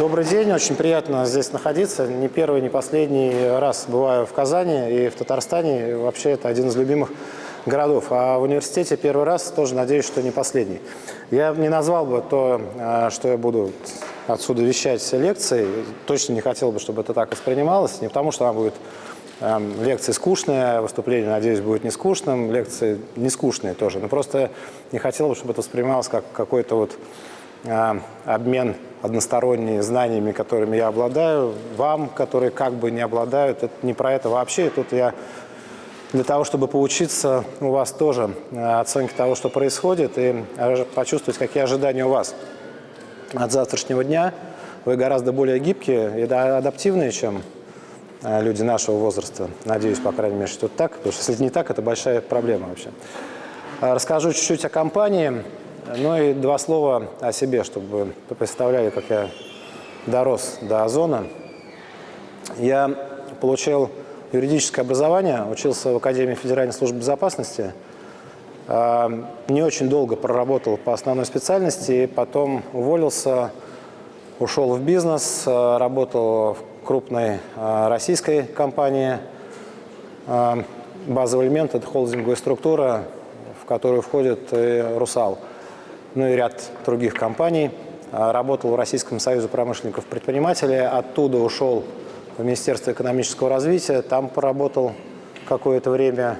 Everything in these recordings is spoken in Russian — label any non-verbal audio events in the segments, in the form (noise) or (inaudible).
Добрый день, очень приятно здесь находиться. Не первый, не последний раз бываю в Казани и в Татарстане. Вообще это один из любимых городов. А в университете первый раз тоже надеюсь, что не последний. Я не назвал бы то, а, что я буду отсюда вещать лекции. Точно не хотел бы, чтобы это так воспринималось. Не потому, что она будет лекции скучные, выступление, надеюсь, будет не скучным, лекции не скучные тоже. Но просто не хотел бы, чтобы это воспринималось как какой-то вот обмен односторонними знаниями, которыми я обладаю, вам, которые как бы не обладают. Это не про это вообще. И тут я для того, чтобы поучиться у вас тоже э, оценке того, что происходит, и почувствовать, какие ожидания у вас от завтрашнего дня. Вы гораздо более гибкие и адаптивные, чем э, люди нашего возраста. Надеюсь, по крайней мере, что это так. Потому что если не так, это большая проблема вообще. Расскажу чуть-чуть о компании. Ну и два слова о себе, чтобы вы представляли, как я дорос до Озона. Я получил юридическое образование, учился в Академии Федеральной службы безопасности. А, не очень долго проработал по основной специальности, потом уволился, ушел в бизнес, а, работал в крупной а, российской компании. Базовый элемент – это холдинговая структура, в которую входит «Русал» ну и ряд других компаний. А, работал в Российском союзе промышленников предпринимателей, оттуда ушел в Министерство экономического развития, там поработал какое-то время,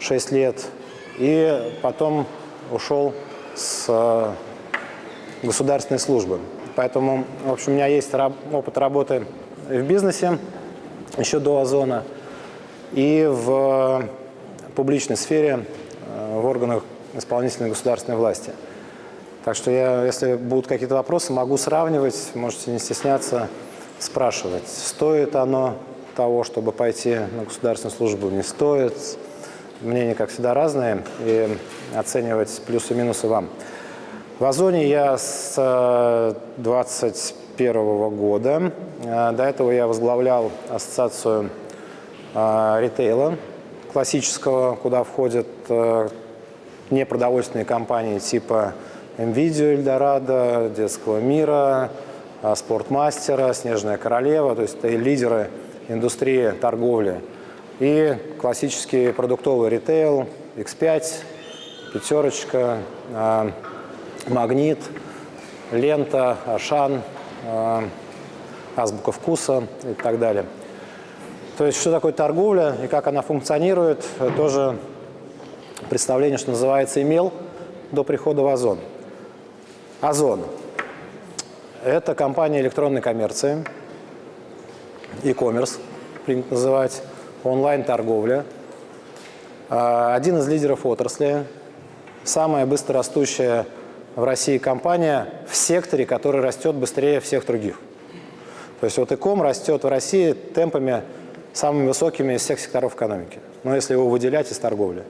6 лет, и потом ушел с а, государственной службы. Поэтому, в общем, у меня есть опыт работы в бизнесе еще до Озона и в публичной сфере, а, в органах исполнительной государственной власти. Так что я, если будут какие-то вопросы, могу сравнивать, можете не стесняться спрашивать, стоит оно того, чтобы пойти на государственную службу, не стоит. Мнения, как всегда, разные, и оценивать плюсы и минусы вам. В Озоне я с 2021 э, года. Э, до этого я возглавлял ассоциацию э, ритейла классического, куда входят непродовольственные компании типа NVIDIA, Эльдорадо, Детского мира, а, Спортмастера, Снежная королева, то есть это лидеры индустрии торговли. И классический продуктовый ритейл, X5, Пятерочка, а, Магнит, Лента, Ашан, а, Азбука вкуса и так далее. То есть что такое торговля и как она функционирует, тоже представление, что называется, имел до прихода в Озон. Озон – это компания электронной коммерции, e-commerce, принято называть, онлайн-торговля. А, один из лидеров отрасли, самая быстрорастущая в России компания в секторе, который растет быстрее всех других. То есть вот ИКом растет в России темпами самыми высокими из всех секторов экономики, но если его выделять из торговли.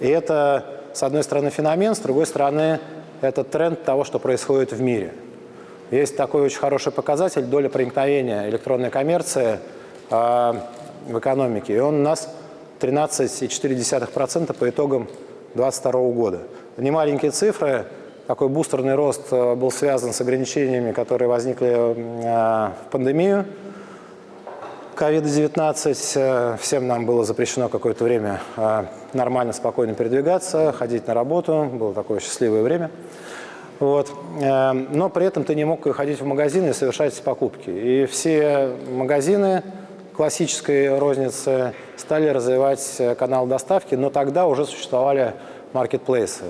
И это, с одной стороны, феномен, с другой стороны, это тренд того, что происходит в мире. Есть такой очень хороший показатель – доля проникновения электронной коммерции э, в экономике. И он у нас 13,4% по итогам 2022 года. Не маленькие цифры. Такой бустерный рост э, был связан с ограничениями, которые возникли э, в пандемию COVID-19. Э, всем нам было запрещено какое-то время э, нормально, спокойно передвигаться, ходить на работу. Было такое счастливое время. Вот. Э, но при этом ты не мог ходить в магазин и совершать покупки. И все магазины классической розницы стали развивать канал доставки, но тогда уже существовали маркетплейсы.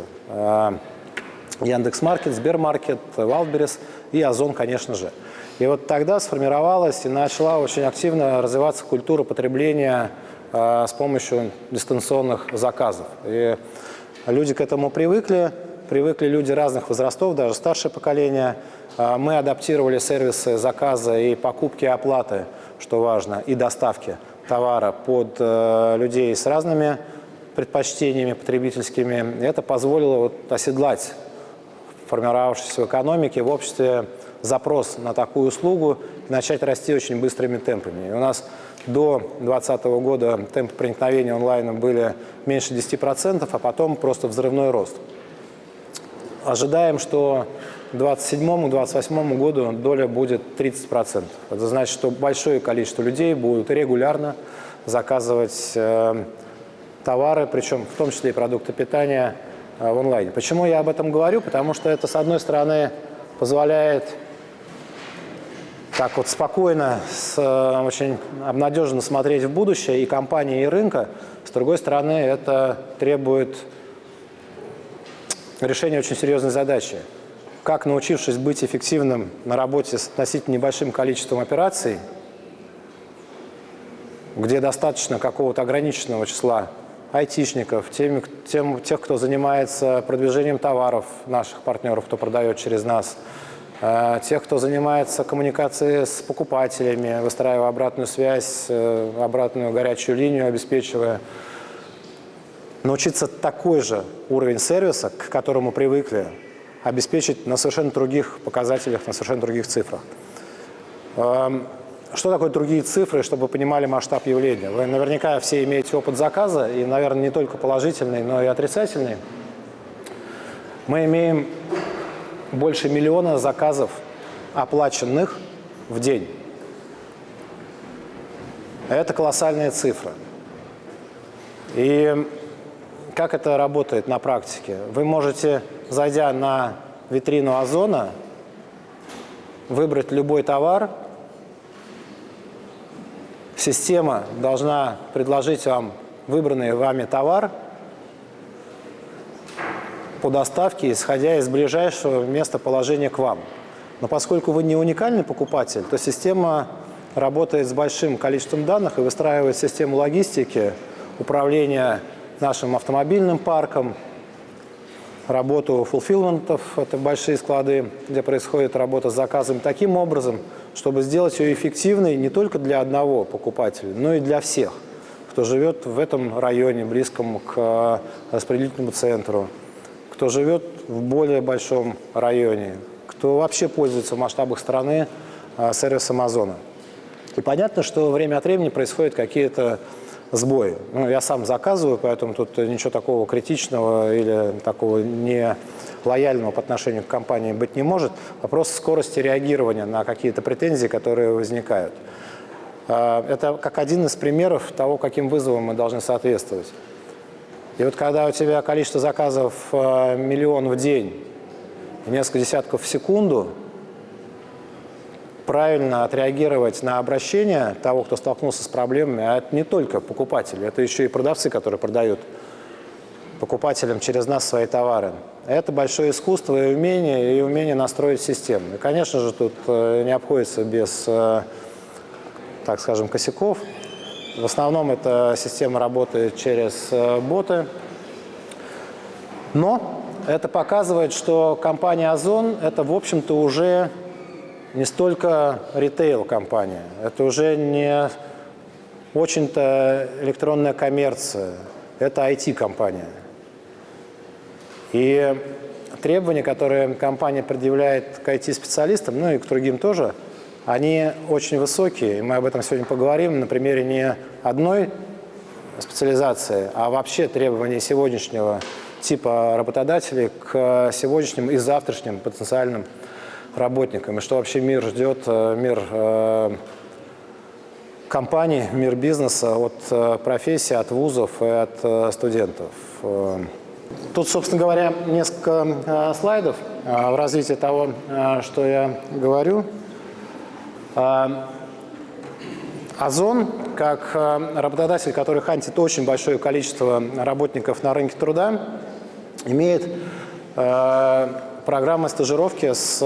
Яндекс.Маркет, Сбермаркет, Wildberries и Озон, конечно же. И вот тогда сформировалась и начала очень активно развиваться культура потребления э, с помощью дистанционных заказов. И люди к этому привыкли, привыкли люди разных возрастов, даже старшее поколение. Э, мы адаптировали сервисы заказа и покупки и оплаты, что важно, и доставки товара под э, людей с разными предпочтениями потребительскими. И это позволило вот оседлать формировавшейся в экономике, в обществе запрос на такую услугу начать расти очень быстрыми темпами. И у нас до 2020 года темпы проникновения онлайна были меньше 10%, а потом просто взрывной рост. ожидаем, что к 2027-2028 году доля будет 30%. Это значит, что большое количество людей будут регулярно заказывать э, товары, причем в том числе и продукты питания э, в онлайне. Почему я об этом говорю? Потому что это, с одной стороны, позволяет так вот спокойно, с, э, очень обнадеженно смотреть в будущее и компании, и рынка. С другой стороны, это требует решения очень серьезной задачи. Как, научившись быть эффективным на работе с относительно небольшим количеством операций, где достаточно какого-то ограниченного числа айтишников, тем, тем, тех, кто занимается продвижением товаров наших партнеров, кто продает через нас – тех, кто занимается коммуникацией с покупателями, выстраивая обратную связь, э, обратную горячую линию, обеспечивая. Научиться такой же уровень сервиса, к которому привыкли, обеспечить на совершенно других показателях, на совершенно других цифрах. Эм, что такое другие цифры, чтобы вы понимали масштаб явления? Вы наверняка все имеете опыт заказа, и, наверное, не только положительный, но и отрицательный. Мы имеем больше миллиона заказов оплаченных в день. Это колоссальная цифра. И как это работает на практике? Вы можете, зайдя на витрину Озона, выбрать любой товар. Система должна предложить вам выбранный вами товар – по доставке, исходя из ближайшего местоположения к вам. Но поскольку вы не уникальный покупатель, то система работает с большим количеством данных и выстраивает систему логистики, управления нашим автомобильным парком, работу фулфилментов, это большие склады, где происходит работа с заказами, таким образом, чтобы сделать ее эффективной не только для одного покупателя, но и для всех, кто живет в этом районе, близком к распределительному центру, кто живет в более большом районе, кто вообще пользуется в масштабах страны а, сервисом Озона. И понятно, что время от времени происходят какие-то сбои. Ну, я сам заказываю, поэтому тут ничего такого критичного или такого не лояльного по отношению к компании быть не может. Вопрос скорости реагирования на какие-то претензии, которые возникают. А, это как один из примеров того, каким вызовам мы должны соответствовать. И вот когда у тебя количество заказов э, миллион в день, несколько десятков в секунду, правильно отреагировать на обращение того, кто столкнулся с проблемами, а это не только покупатели, это еще и продавцы, которые продают покупателям через нас свои товары. Это большое искусство и умение, и умение настроить систему. И, конечно же, тут э, не обходится без, э, так скажем, косяков. В основном эта система работает через э, боты. Но это показывает, что компания Озон – это, в общем-то, уже не столько ритейл-компания. Это уже не очень-то электронная коммерция. Это IT-компания. И требования, которые компания предъявляет к IT-специалистам, ну и к другим тоже – они очень высокие, и мы об этом сегодня поговорим на примере не одной специализации, а вообще требований сегодняшнего типа работодателей к сегодняшним и завтрашним потенциальным работникам. И что вообще мир ждет, э, мир э, компаний, мир бизнеса от э, профессии, от вузов и от студентов. Тут, собственно говоря, несколько слайдов в развитии того, что я говорю. А, Озон, как а, работодатель, который хантит очень большое количество работников на рынке труда, имеет а, программы стажировки с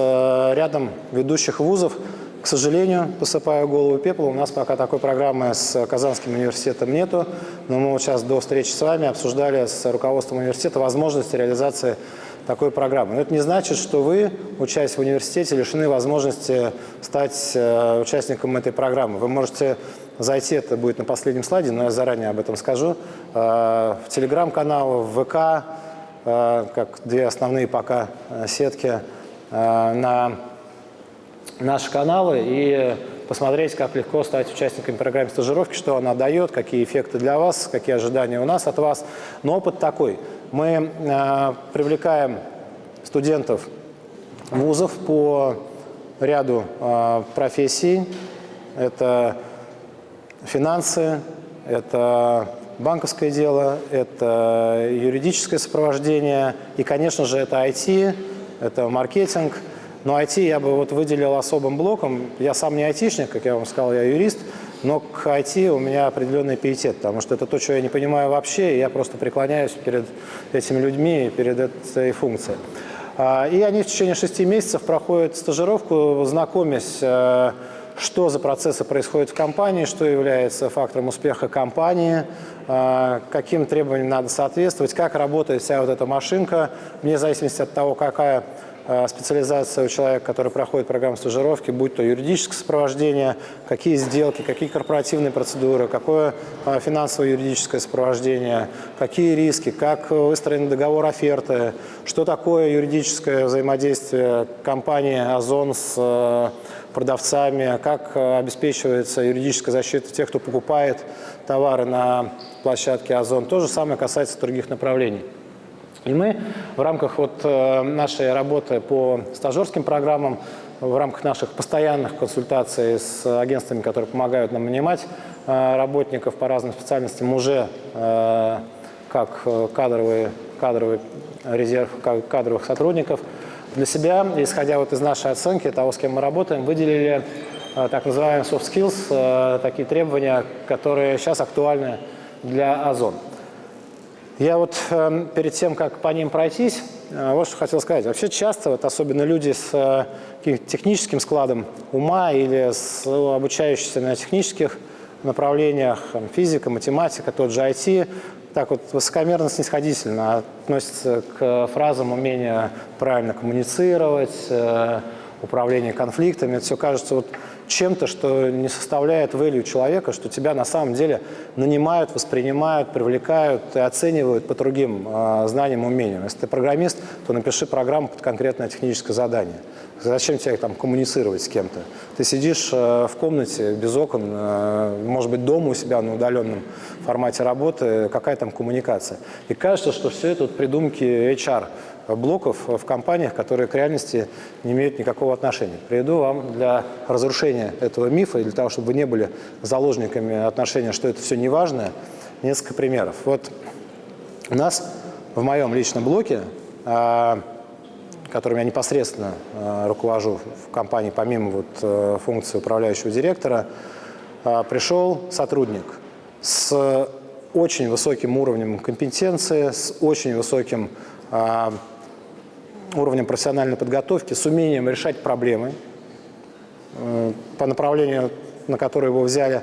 рядом ведущих вузов. К сожалению, посыпаю голову пеплом, у нас пока такой программы с Казанским университетом нету, но мы вот сейчас до встречи с вами обсуждали с руководством университета возможности реализации такой программы. Но это не значит, что вы, учась в университете, лишены возможности стать э, участником этой программы. Вы можете зайти, это будет на последнем слайде, но я заранее об этом скажу, э, в телеграм-канал, в ВК, э, как две основные пока сетки, на наши каналы и посмотреть, как легко стать участником программы стажировки, что она дает, какие эффекты для вас, какие ожидания у нас от вас. Но опыт такой – мы э, привлекаем студентов вузов по ряду э, профессий. Это финансы, это банковское дело, это юридическое сопровождение и, конечно же, это IT, это маркетинг. Но IT я бы вот выделил особым блоком. Я сам не айтишник, как я вам сказал, я юрист, но к IT у меня определенный пиетет, потому что это то, что я не понимаю вообще, и я просто преклоняюсь перед этими людьми перед этой функцией. А, и они в течение шести месяцев проходят стажировку, знакомясь э, что за процессы происходят в компании, что является фактором успеха компании, а, каким требованиям надо соответствовать, как работает вся вот эта машинка, вне зависимости от того, какая специализация у человека, который проходит программу стажировки, будь то юридическое сопровождение, какие сделки, какие корпоративные процедуры, какое а, финансовое юридическое сопровождение, какие риски, как выстроен договор оферты, что такое юридическое взаимодействие компании «Озон» с продавцами, как обеспечивается юридическая защита тех, кто покупает товары на площадке Озон. То же самое касается других направлений. И мы в рамках вот э, нашей работы по стажерским программам, в рамках наших постоянных консультаций с агентствами, которые помогают нам нанимать э, работников по разным специальностям, уже как кадровый, кадровый резерв кадровых сотрудников – для себя, исходя вот из нашей оценки того, с кем мы работаем, выделили э, так называемые soft skills, э, такие требования, которые сейчас актуальны для Озон. Я вот э, перед тем, как по ним пройтись, вот что хотел сказать. Вообще часто, вот особенно люди с техническим складом ума или с обучающиеся на технических направлениях, физика, математика, тот же IT, так вот высокомерно снисходительно относится к фразам умения правильно коммуницировать, э, управление конфликтами. Это все кажется вот чем-то, что не составляет value человека, что тебя на самом деле нанимают, воспринимают, привлекают и оценивают по другим э, знаниям, умениям. Если ты программист, то напиши программу под конкретное техническое задание. Зачем тебе там коммуницировать с кем-то? Ты сидишь э, в комнате без окон, э, может быть, дома у себя на удаленном формате работы, какая там коммуникация. И кажется, что все это вот придумки HR блоков в компаниях, которые к реальности не имеют никакого отношения. Приведу вам для разрушения этого мифа и для того, чтобы вы не были заложниками отношения, что это все неважное, несколько примеров. Вот у нас в моем личном блоке а, которым я непосредственно э, руковожу в компании, помимо вот, э, функции управляющего директора, э, пришел сотрудник с очень высоким уровнем компетенции, с очень высоким уровнем профессиональной подготовки, с умением решать проблемы по направлению, на которое его взяли,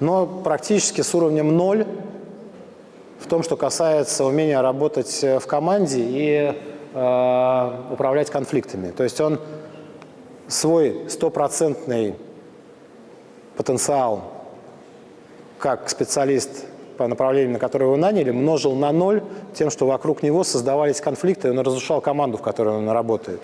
но практически с уровнем ноль в том, что касается умения работать в команде и Э, управлять конфликтами. То есть он свой стопроцентный потенциал как специалист по направлению, на которое его наняли, множил на ноль тем, что вокруг него создавались конфликты, и он разрушал команду, в которой он работает.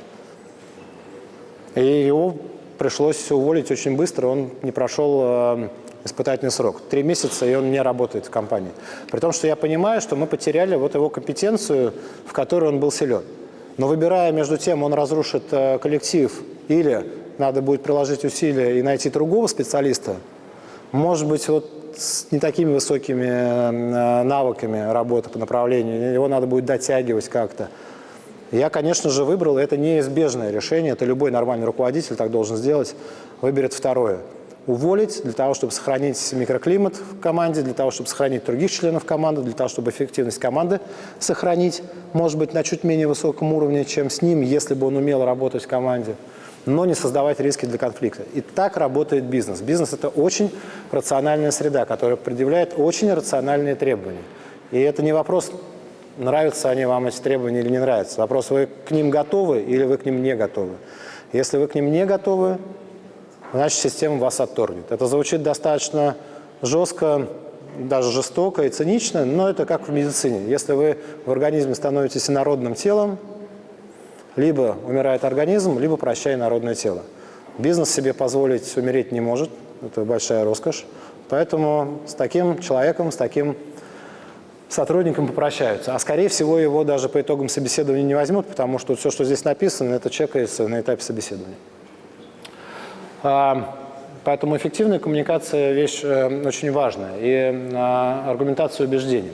И его пришлось уволить очень быстро, он не прошел э, испытательный срок. Три месяца, и он не работает в компании. При том, что я понимаю, что мы потеряли вот его компетенцию, в которой он был силен. Но выбирая между тем, он разрушит э, коллектив или надо будет приложить усилия и найти другого специалиста, может быть, вот с не такими высокими э, навыками работы по направлению, его надо будет дотягивать как-то. Я, конечно же, выбрал, это неизбежное решение, это любой нормальный руководитель так должен сделать, выберет второе – уволить для того, чтобы сохранить микроклимат в команде, для того, чтобы сохранить других членов команды, для того, чтобы эффективность команды сохранить, может быть, на чуть менее высоком уровне, чем с ним, если бы он умел работать в команде, но не создавать риски для конфликта. И так работает бизнес. Бизнес – это очень рациональная среда, которая предъявляет очень рациональные требования. И это не вопрос, нравятся они вам эти требования или не нравятся. Вопрос, вы к ним готовы или вы к ним не готовы. Если вы к ним не готовы, значит система вас отторгнет. Это звучит достаточно жестко, даже жестоко и цинично, но это как в медицине. Если вы в организме становитесь инородным телом, либо умирает организм, либо прощай народное тело. Бизнес себе позволить умереть не может, это большая роскошь. Поэтому с таким человеком, с таким сотрудником попрощаются. А скорее всего его даже по итогам собеседования не возьмут, потому что все, что здесь написано, это чекается на этапе собеседования. А, поэтому эффективная коммуникация – вещь э, очень важная, и а, аргументация убеждений.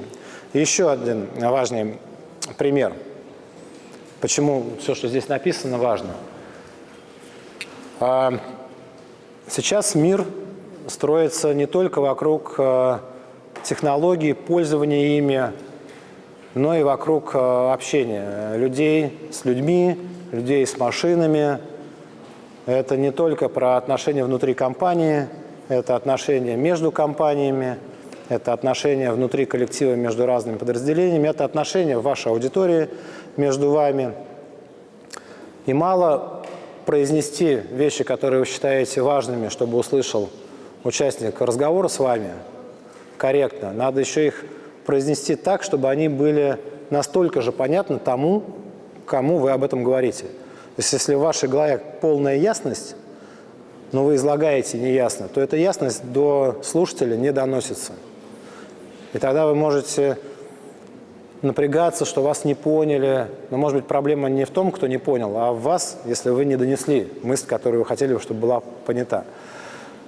еще один важный пример, почему все, что здесь написано, важно. А, сейчас мир строится не только вокруг э, технологий, пользования ими, но и вокруг э, общения людей с людьми, людей с машинами. Это не только про отношения внутри компании, это отношения между компаниями, это отношения внутри коллектива между разными подразделениями, это отношения в вашей аудитории между вами. И мало произнести вещи, которые вы считаете важными, чтобы услышал участник разговора с вами – корректно. Надо еще их произнести так, чтобы они были настолько же понятны тому, кому вы об этом говорите. То есть если в вашей голове полная ясность, но вы излагаете неясно, то эта ясность до слушателя не доносится. И тогда вы можете напрягаться, что вас не поняли. Но, может быть, проблема не в том, кто не понял, а в вас, если вы не донесли мысль, которую вы хотели, чтобы была понята.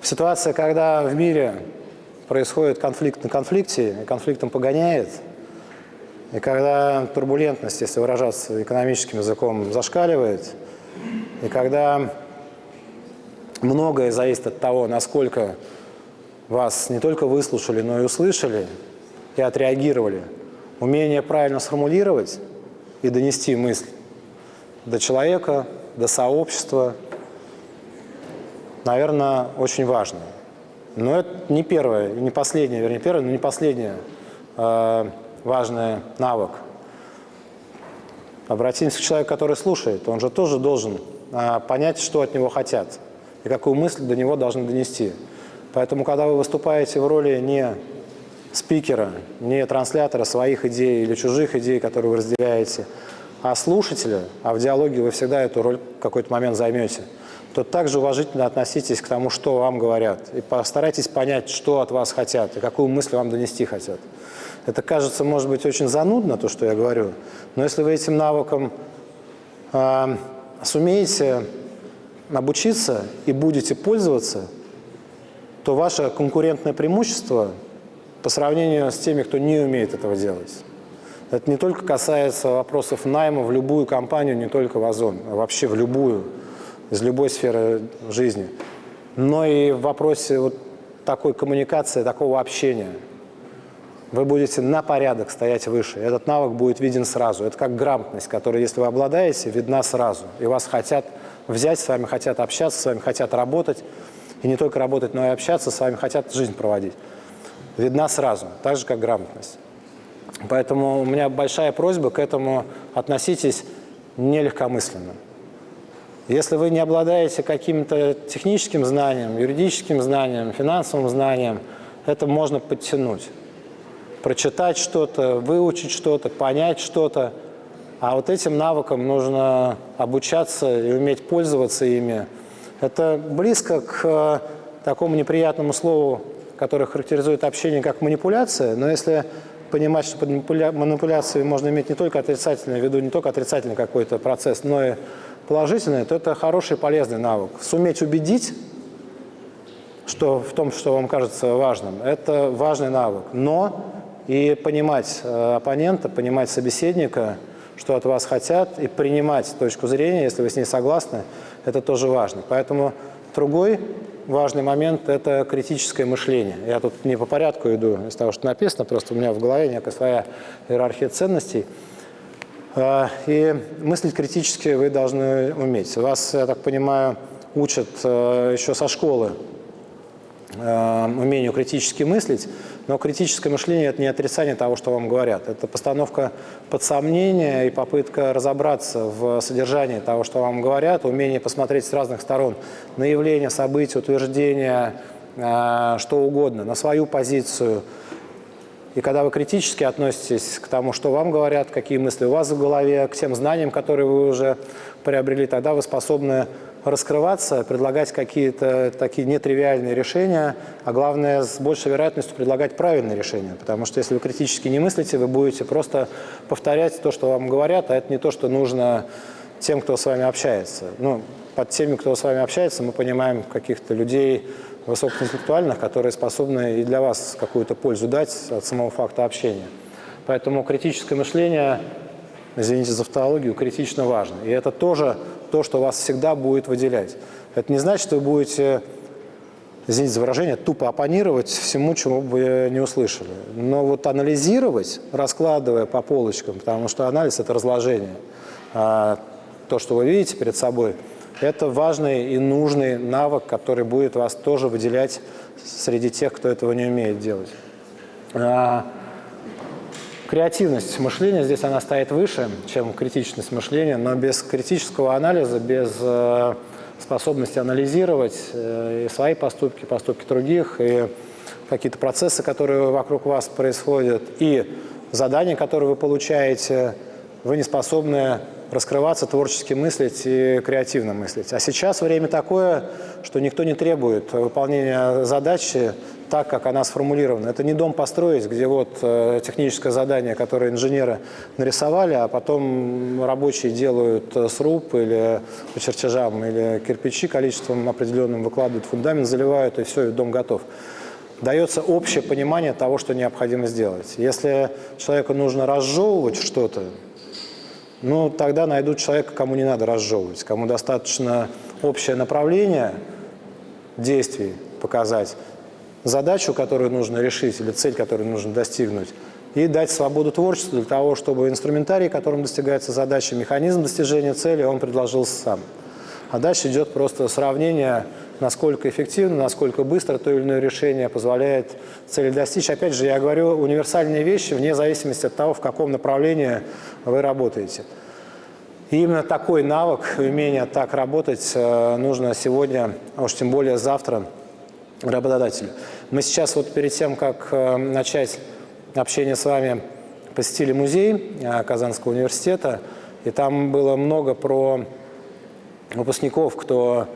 Ситуация, когда в мире происходит конфликт на конфликте, и конфликтом погоняет, и когда турбулентность, если выражаться экономическим языком, зашкаливает, и когда многое зависит от того, насколько вас не только выслушали, но и услышали и отреагировали, умение правильно сформулировать и донести мысль до человека, до сообщества, наверное, очень важно. Но это не первое, не последнее, вернее, первое, но не последнее э, важный навык. Обратимся к человеку, который слушает. Он же тоже должен э, понять, что от него хотят и какую мысль до него должны донести. Поэтому, когда вы выступаете в роли не спикера, не транслятора своих идей или чужих идей, которые вы разделяете, а слушателя, а в диалоге вы всегда эту роль в какой-то момент займете – то также уважительно относитесь к тому, что вам говорят. И постарайтесь понять, что от вас хотят и какую мысль вам донести хотят. Это кажется, может быть, очень занудно, то, что я говорю, но если вы этим навыком э, сумеете обучиться и будете пользоваться, то ваше конкурентное преимущество по сравнению с теми, кто не умеет этого делать. Это не только касается вопросов найма в любую компанию, не только в Озон, а вообще в любую из любой сферы жизни, но и в вопросе вот такой коммуникации, такого общения. Вы будете на порядок стоять выше. Этот навык будет виден сразу. Это как грамотность, которая, если вы обладаете, видна сразу. И вас хотят взять, с вами хотят общаться, с вами хотят работать. И не только работать, но и общаться, с вами хотят жизнь проводить. Видна сразу, так же, как грамотность. Поэтому у меня большая просьба к этому относитесь нелегкомысленно. Если вы не обладаете каким-то техническим знанием, юридическим знанием, финансовым знанием, это можно подтянуть. Прочитать что-то, выучить что-то, понять что-то. А вот этим навыкам нужно обучаться и уметь пользоваться ими. Это близко к э, такому неприятному слову, которое характеризует общение как манипуляция, но если понимать, что под манипуляцией можно иметь не только отрицательный, в виду не только отрицательный какой-то процесс, но и положительное, то это хороший полезный навык. Суметь убедить, что в том, что вам кажется важным, это важный навык. Но и понимать э, оппонента, понимать собеседника, что от вас хотят, и принимать точку зрения, если вы с ней согласны, это тоже важно. Поэтому другой важный момент – это критическое мышление. Я тут не по порядку иду из того, что написано, просто у меня в голове некая своя иерархия ценностей – а, и мыслить критически вы должны уметь. Вас, я так понимаю, учат э, еще со школы э, умению критически мыслить, но критическое мышление – это не отрицание того, что вам говорят. Это постановка под сомнение и попытка разобраться в содержании того, что вам говорят, умение посмотреть с разных сторон на явления, события, утверждения, э, что угодно, на свою позицию – и когда вы критически относитесь к тому, что вам говорят, какие мысли у вас в голове, к тем знаниям, которые вы уже приобрели, тогда вы способны раскрываться, предлагать какие-то такие нетривиальные решения, а главное, с большей вероятностью предлагать правильные решения. Потому что если вы критически не мыслите, вы будете просто повторять то, что вам говорят, а это не то, что нужно тем, кто с вами общается. Ну, под теми, кто с вами общается, мы понимаем каких-то людей высокоинтеллектуальных, которые способны и для вас какую-то пользу дать от самого факта общения. Поэтому критическое мышление, извините за автологию, критично важно. И это тоже то, что вас всегда будет выделять. Это не значит, что вы будете, извините за выражение, тупо оппонировать всему, чему бы не услышали. Но вот анализировать, раскладывая по полочкам, потому что анализ – это разложение. А то, что вы видите перед собой, это важный и нужный навык, который будет вас тоже выделять среди тех, кто этого не умеет делать. Креативность мышления здесь она стоит выше, чем критичность мышления, но без критического анализа, без э, способности анализировать э, и свои поступки, поступки других, и какие-то процессы, которые вокруг вас происходят, и задания, которые вы получаете, вы не способны раскрываться, творчески мыслить и креативно мыслить. А сейчас время такое, что никто не требует выполнения задачи так, как она сформулирована. Это не дом построить, где вот э, техническое задание, которое инженеры нарисовали, а потом рабочие делают э, сруб или по чертежам, или кирпичи количеством определенным выкладывают фундамент, заливают, и все, и дом готов. Дается общее понимание того, что необходимо сделать. Если человеку нужно разжевывать что-то, ну, тогда найдут человека, кому не надо разжевывать, кому достаточно общее направление действий показать, задачу, которую нужно решить, или цель, которую нужно достигнуть, и дать свободу творчеству для того, чтобы инструментарий, которым достигается задача, механизм достижения цели, он предложился сам. А дальше идет просто сравнение, насколько эффективно, насколько быстро то или иное решение позволяет цели достичь. Опять же, я говорю универсальные вещи вне зависимости от того, в каком направлении вы работаете. И именно такой навык, умение так работать э, нужно сегодня, а уж тем более завтра, работодателю. Мы сейчас вот перед тем, как э, начать общение с вами, посетили музей э, Казанского университета, и там было много про выпускников, кто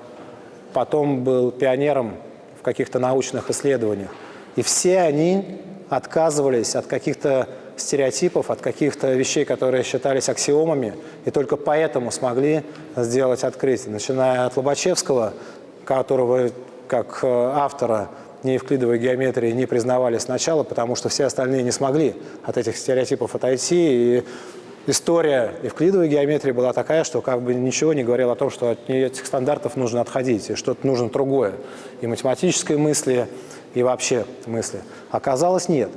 потом был пионером в каких-то научных исследованиях. И все они отказывались от каких-то стереотипов, от каких-то вещей, которые считались аксиомами, и только поэтому смогли сделать открытие. Начиная от Лобачевского, которого как э, автора неевклидовой геометрии не признавали сначала, потому что все остальные не смогли от этих стереотипов отойти. И история евклидовой геометрии была такая, что как бы ничего не говорило о том, что от этих стандартов нужно отходить, и что-то нужно другое. И математической мысли, и вообще мысли. Оказалось, нет.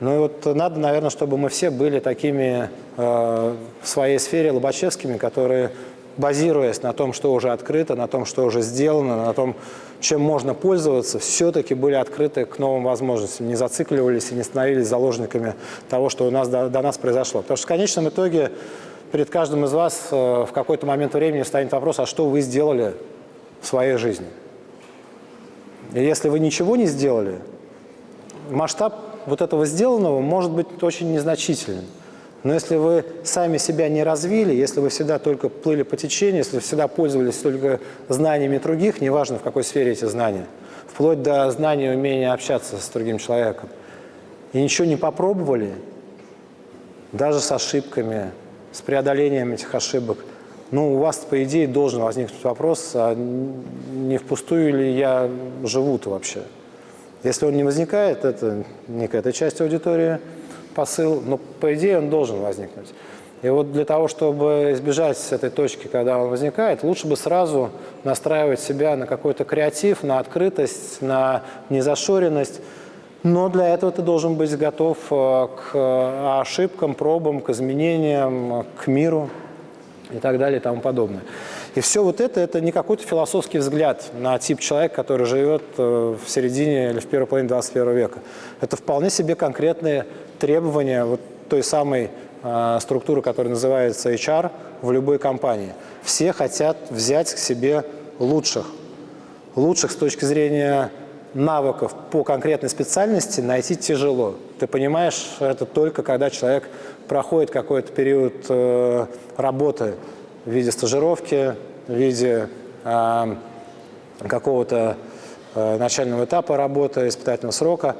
Ну и вот надо, наверное, чтобы мы все были такими э, в своей сфере лобачевскими, которые базируясь на том, что уже открыто, на том, что уже сделано, на том, чем можно пользоваться, все-таки были открыты к новым возможностям, не зацикливались и не становились заложниками того, что у нас до, до нас произошло. Потому что в конечном итоге перед каждым из вас э, в какой-то момент времени станет вопрос, а что вы сделали в своей жизни? И если вы ничего не сделали, масштаб вот этого сделанного может быть очень незначительным. Но если вы сами себя не развили, если вы всегда только плыли по течению, если вы всегда пользовались только знаниями других, неважно в какой сфере эти знания, вплоть до знания умения общаться с другим человеком, и ничего не попробовали, даже с ошибками, с преодолением этих ошибок, ну, у вас, по идее, должен возникнуть вопрос, а не впустую ли я живу-то вообще? Если он не возникает, это не какая-то часть аудитории – посыл, но по идее он должен возникнуть. И вот для того, чтобы избежать этой точки, когда он возникает, лучше бы сразу настраивать себя на какой-то креатив, на открытость, на незашоренность. Но для этого ты должен быть готов э, к ошибкам, пробам, к изменениям, к миру и так далее и тому подобное. И все вот это, это не какой-то философский взгляд на тип человека, который живет э, в середине или в первой половине 21 века. Это вполне себе конкретные требования вот той самой э, структуры, которая называется HR в любой компании. Все хотят взять к себе лучших. Лучших с точки зрения навыков по конкретной специальности найти тяжело. Ты понимаешь это только когда человек проходит какой-то период э, работы в виде стажировки, в виде э, какого-то э, начального этапа работы, испытательного срока.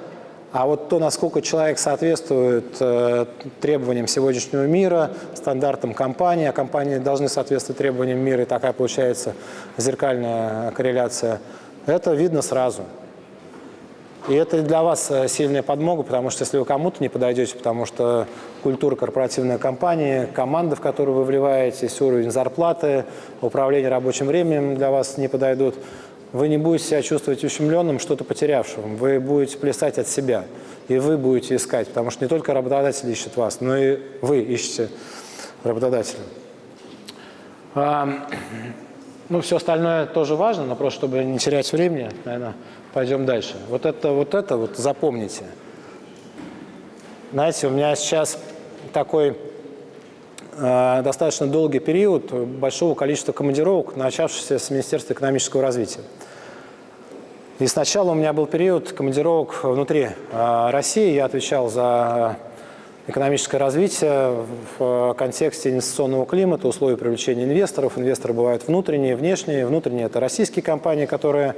А вот то, насколько человек соответствует э, требованиям сегодняшнего мира, стандартам компании, а компании должны соответствовать требованиям мира, и такая получается зеркальная корреляция, это видно сразу. И это для вас э, сильная подмога, потому что если вы кому-то не подойдете, потому что культура корпоративной компании, команда, в которую вы вливаетесь, уровень зарплаты, управление рабочим временем для вас не подойдут, вы не будете себя чувствовать ущемленным, что-то потерявшим. Вы будете плясать от себя, и вы будете искать, потому что не только работодатель ищет вас, но и вы ищете работодателя. А, ну, все остальное тоже важно, но просто чтобы не терять времени, наверное, пойдем дальше. Вот это вот, это вот запомните. Знаете, у меня сейчас такой э, достаточно долгий период большого количества командировок, начавшихся с Министерства экономического развития. И сначала у меня был период командировок внутри э, России. Я отвечал за экономическое развитие в контексте инвестиционного климата, условий привлечения инвесторов. Инвесторы бывают внутренние, внешние. Внутренние – это российские компании, которые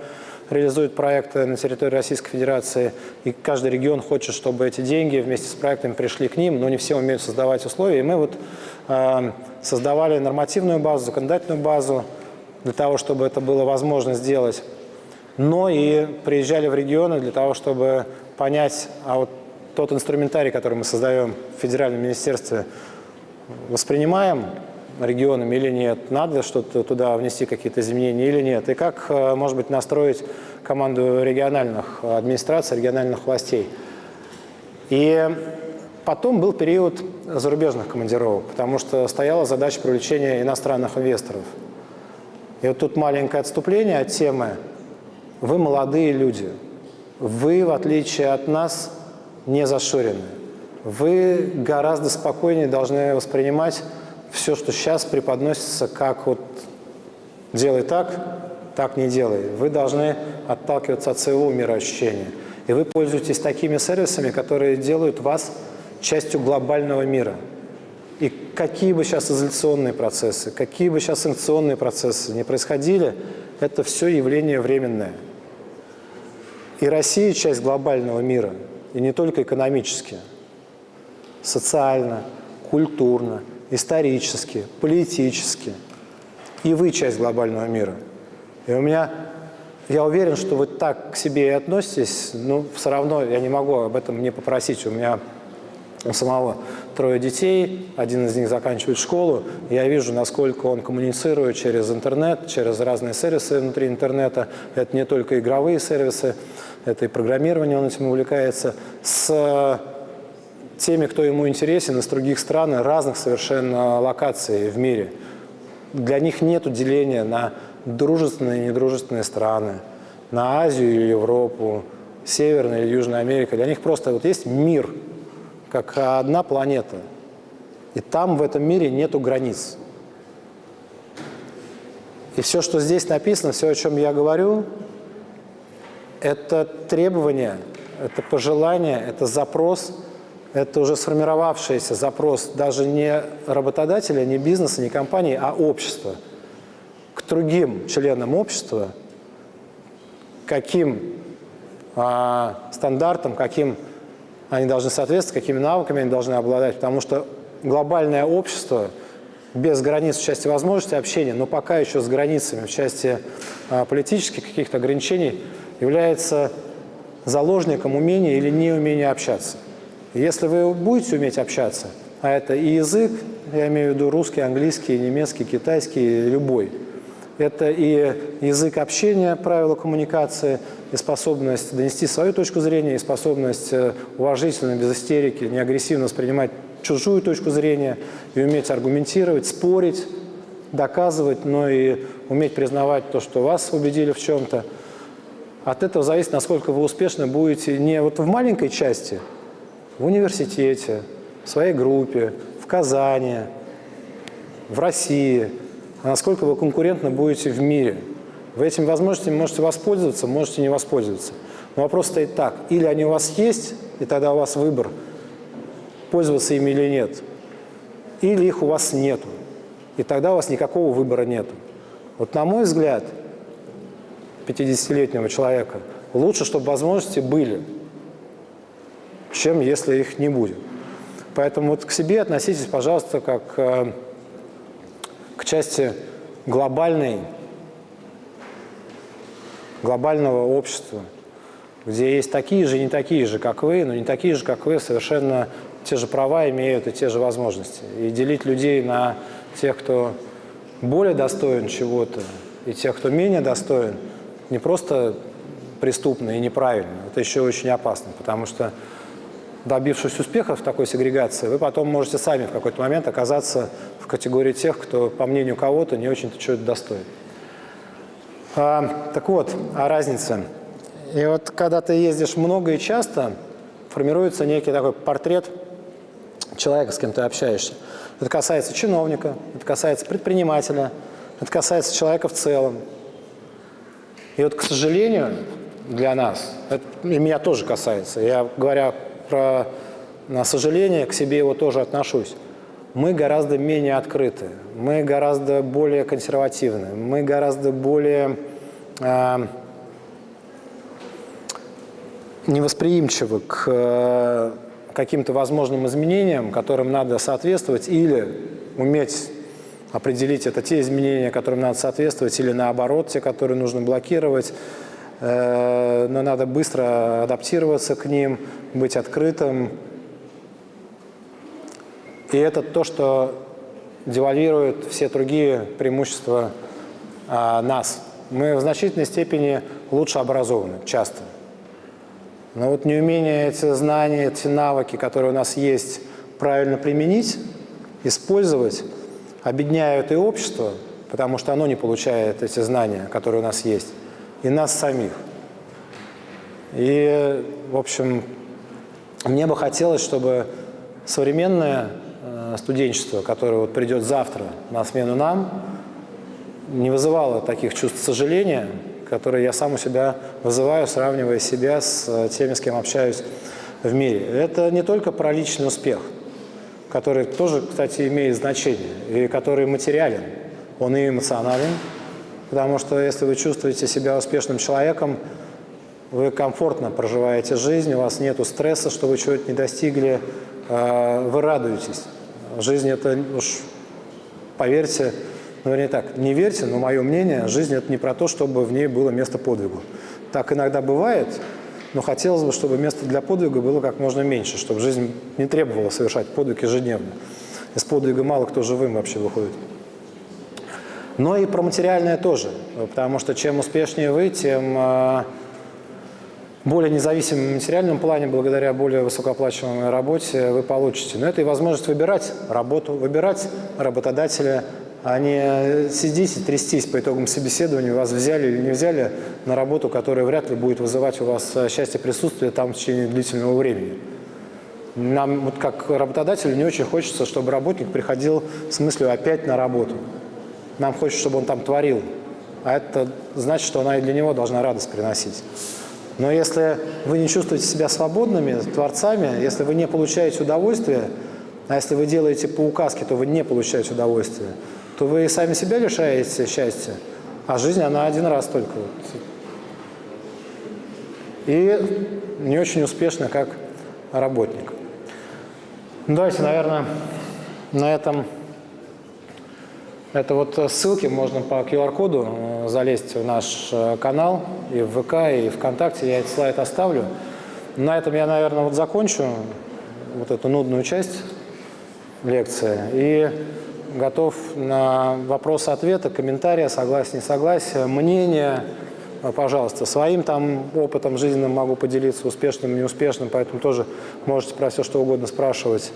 реализуют проекты на территории Российской Федерации, и каждый регион хочет, чтобы эти деньги вместе с проектами пришли к ним, но не все умеют создавать условия. И мы вот э, создавали нормативную базу, законодательную базу для того, чтобы это было возможно сделать, но и приезжали в регионы для того, чтобы понять, а вот тот инструментарий, который мы создаем в Федеральном министерстве, воспринимаем регионами или нет, надо что-то туда внести, какие-то изменения или нет, и как, э, может быть, настроить команду региональных администраций, региональных властей. И потом был период зарубежных командировок, потому что стояла задача привлечения иностранных инвесторов. И вот тут маленькое отступление от темы. Вы молодые люди. Вы, в отличие от нас, не зашорены. Вы гораздо спокойнее должны воспринимать все, что сейчас преподносится как вот «делай так, так не делай». Вы должны отталкиваться от своего мироощущения. И вы пользуетесь такими сервисами, которые делают вас частью глобального мира. И какие бы сейчас изоляционные процессы, какие бы сейчас санкционные процессы не происходили, это все явление временное. И Россия часть глобального мира, и не только экономически, социально, культурно, исторически, политически. И вы часть глобального мира. И у меня, я уверен, что вы так к себе и относитесь, но все равно я не могу об этом не попросить. У меня у самого трое детей, один из них заканчивает школу. Я вижу, насколько он коммуницирует через интернет, через разные сервисы внутри интернета. Это не только игровые сервисы, это и программирование, он этим увлекается, с теми, кто ему интересен из других стран, разных совершенно локаций в мире. Для них нет деления на дружественные и недружественные страны, на Азию или Европу, Северная или Южная Америка. Для них просто вот есть мир, как одна планета. И там в этом мире нету границ. И все, что здесь написано, все, о чем я говорю, это требование, это пожелание, это запрос – это уже сформировавшийся запрос даже не работодателя, не бизнеса, не компании, а общества. К другим членам общества, каким а, стандартам, каким они должны соответствовать, какими навыками они должны обладать, потому что глобальное общество без границ в части возможностей общения, но пока еще с границами в части а, политических каких-то ограничений является заложником умения или неумения общаться. Если вы будете уметь общаться, а это и язык, я имею в виду русский, английский, немецкий, китайский, любой, это и язык общения, правила коммуникации, и способность донести свою точку зрения, и способность э, уважительно, без истерики, не агрессивно воспринимать чужую точку зрения, и уметь аргументировать, спорить, доказывать, но и уметь признавать то, что вас убедили в чем-то. От этого зависит, насколько вы успешно будете не вот в маленькой части – в университете, в своей группе, в Казани, в России, а насколько вы конкурентно будете в мире. Вы этими возможностями можете воспользоваться, можете не воспользоваться. Но вопрос стоит так, или они у вас есть, и тогда у вас выбор, пользоваться ими или нет, или их у вас нету, и тогда у вас никакого выбора нету. Вот на мой взгляд, 50-летнего человека, лучше, чтобы возможности были, чем если их не будет. Поэтому вот к себе относитесь, пожалуйста, как э, к части глобальной, глобального общества, где есть такие же и не такие же, как вы, но не такие же, как вы, совершенно те же права имеют и те же возможности. И делить людей на тех, кто более достоин чего-то, и тех, кто менее достоин, не просто преступно и неправильно, это еще очень опасно, потому что добившись успеха в такой сегрегации, вы потом можете сами в какой-то момент оказаться в категории тех, кто, по мнению кого-то, не очень-то чего-то достоин. А, так вот, о разнице. И вот когда ты ездишь много и часто, формируется некий такой портрет человека, с кем ты общаешься. Это касается чиновника, это касается предпринимателя, это касается человека в целом. И вот, к сожалению, для нас, это, и меня тоже касается, я, говоря про на сожаление, к себе его тоже отношусь, мы гораздо менее открыты, мы гораздо более консервативны, мы гораздо более э, невосприимчивы к э, каким-то возможным изменениям, которым надо соответствовать, или уметь определить, это те изменения, которым надо соответствовать, или наоборот, те, которые нужно блокировать, э, но надо быстро адаптироваться к ним, быть открытым. И это то, что девальвирует все другие преимущества а, нас. Мы в значительной степени лучше образованы, часто. Но вот неумение эти знания, эти навыки, которые у нас есть, правильно применить, использовать, объединяют и общество, потому что оно не получает эти знания, которые у нас есть, и нас самих. И, в общем, мне бы хотелось, чтобы современное э, студенчество, которое вот придет завтра на смену нам, не вызывало таких чувств сожаления, которые я сам у себя вызываю, сравнивая себя с э, теми, с кем общаюсь в мире. Это не только про личный успех, который тоже, кстати, имеет значение, и который материален, он и эмоционален, потому что если вы чувствуете себя успешным человеком, вы комфортно проживаете жизнь, у вас нет стресса, что вы чего-то не достигли, э, вы радуетесь. Жизнь это уж, поверьте, ну, вернее так, не верьте, но мое мнение, жизнь – это не про то, чтобы в ней было место подвигу. Так иногда бывает, но хотелось бы, чтобы место для подвига было как можно меньше, чтобы жизнь не требовала совершать подвиг ежедневно. Из подвига мало кто живым вообще выходит. Но и про материальное тоже, потому что чем успешнее вы, тем э, более независимым в материальном плане, благодаря более высокооплачиваемой работе вы получите. Но это и возможность выбирать работу, выбирать работодателя, а не сидеть и трястись по итогам собеседования, вас взяли или не взяли на работу, которая вряд ли будет вызывать у вас э, счастье присутствия там в течение длительного времени. Нам, вот как работодателю, не очень хочется, чтобы работник приходил с мыслью опять на работу. Нам хочется, чтобы он там творил. А это значит, что она и для него должна радость приносить. Но если вы не чувствуете себя свободными, творцами, если вы не получаете удовольствие, а если вы делаете по указке, то вы не получаете удовольствие, то вы сами себя лишаете счастья, а жизнь, она один раз только. И не очень успешно как работник. Ну, давайте, наверное, на этом... Это вот ссылки, можно по QR-коду э, залезть в наш э, канал и в ВК, и ВКонтакте. Я этот слайд оставлю. На этом я, наверное, вот закончу вот эту нудную часть лекции. И готов на вопросы-ответы, комментарии, согласие, не согласие, мнение, пожалуйста. Своим там опытом жизненным могу поделиться, успешным, неуспешным, поэтому тоже можете про все что угодно спрашивать.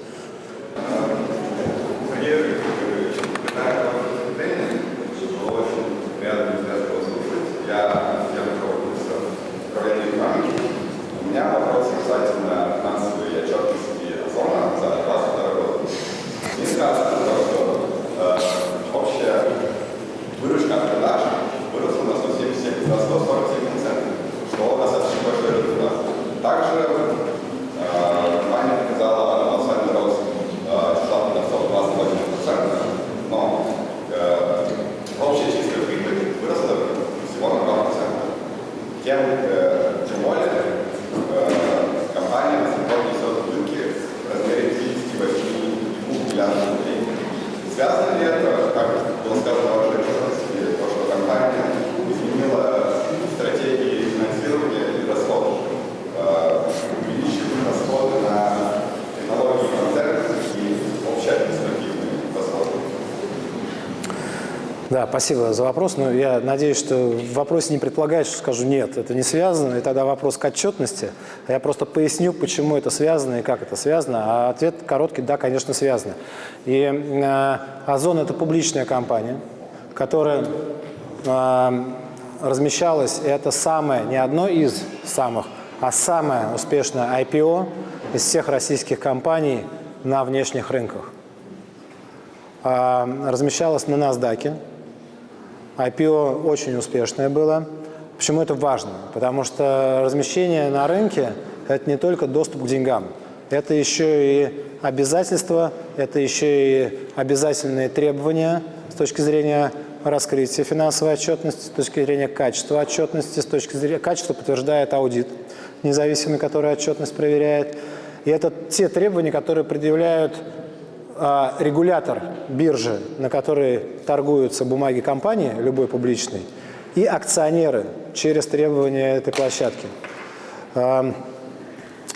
Спасибо за вопрос. Но я надеюсь, что в вопросе не предполагает, что скажу нет, это не связано. И тогда вопрос к отчетности. Я просто поясню, почему это связано и как это связано. А ответ короткий, да, конечно, связано. И э, Озон – это публичная компания, которая э, размещалась, и это самое, не одно из самых, а самое успешное IPO из всех российских компаний на внешних рынках. Э, размещалась на NASDAQ, IPO очень успешное было. Почему это важно? Потому что размещение на рынке – это не только доступ к деньгам. Это еще и обязательства, это еще и обязательные требования с точки зрения раскрытия финансовой отчетности, с точки зрения качества отчетности, с точки зрения качества подтверждает аудит независимый, который отчетность проверяет. И это те требования, которые предъявляют регулятор биржи, на которой торгуются бумаги компании, любой публичной, и акционеры через требования этой площадки. А,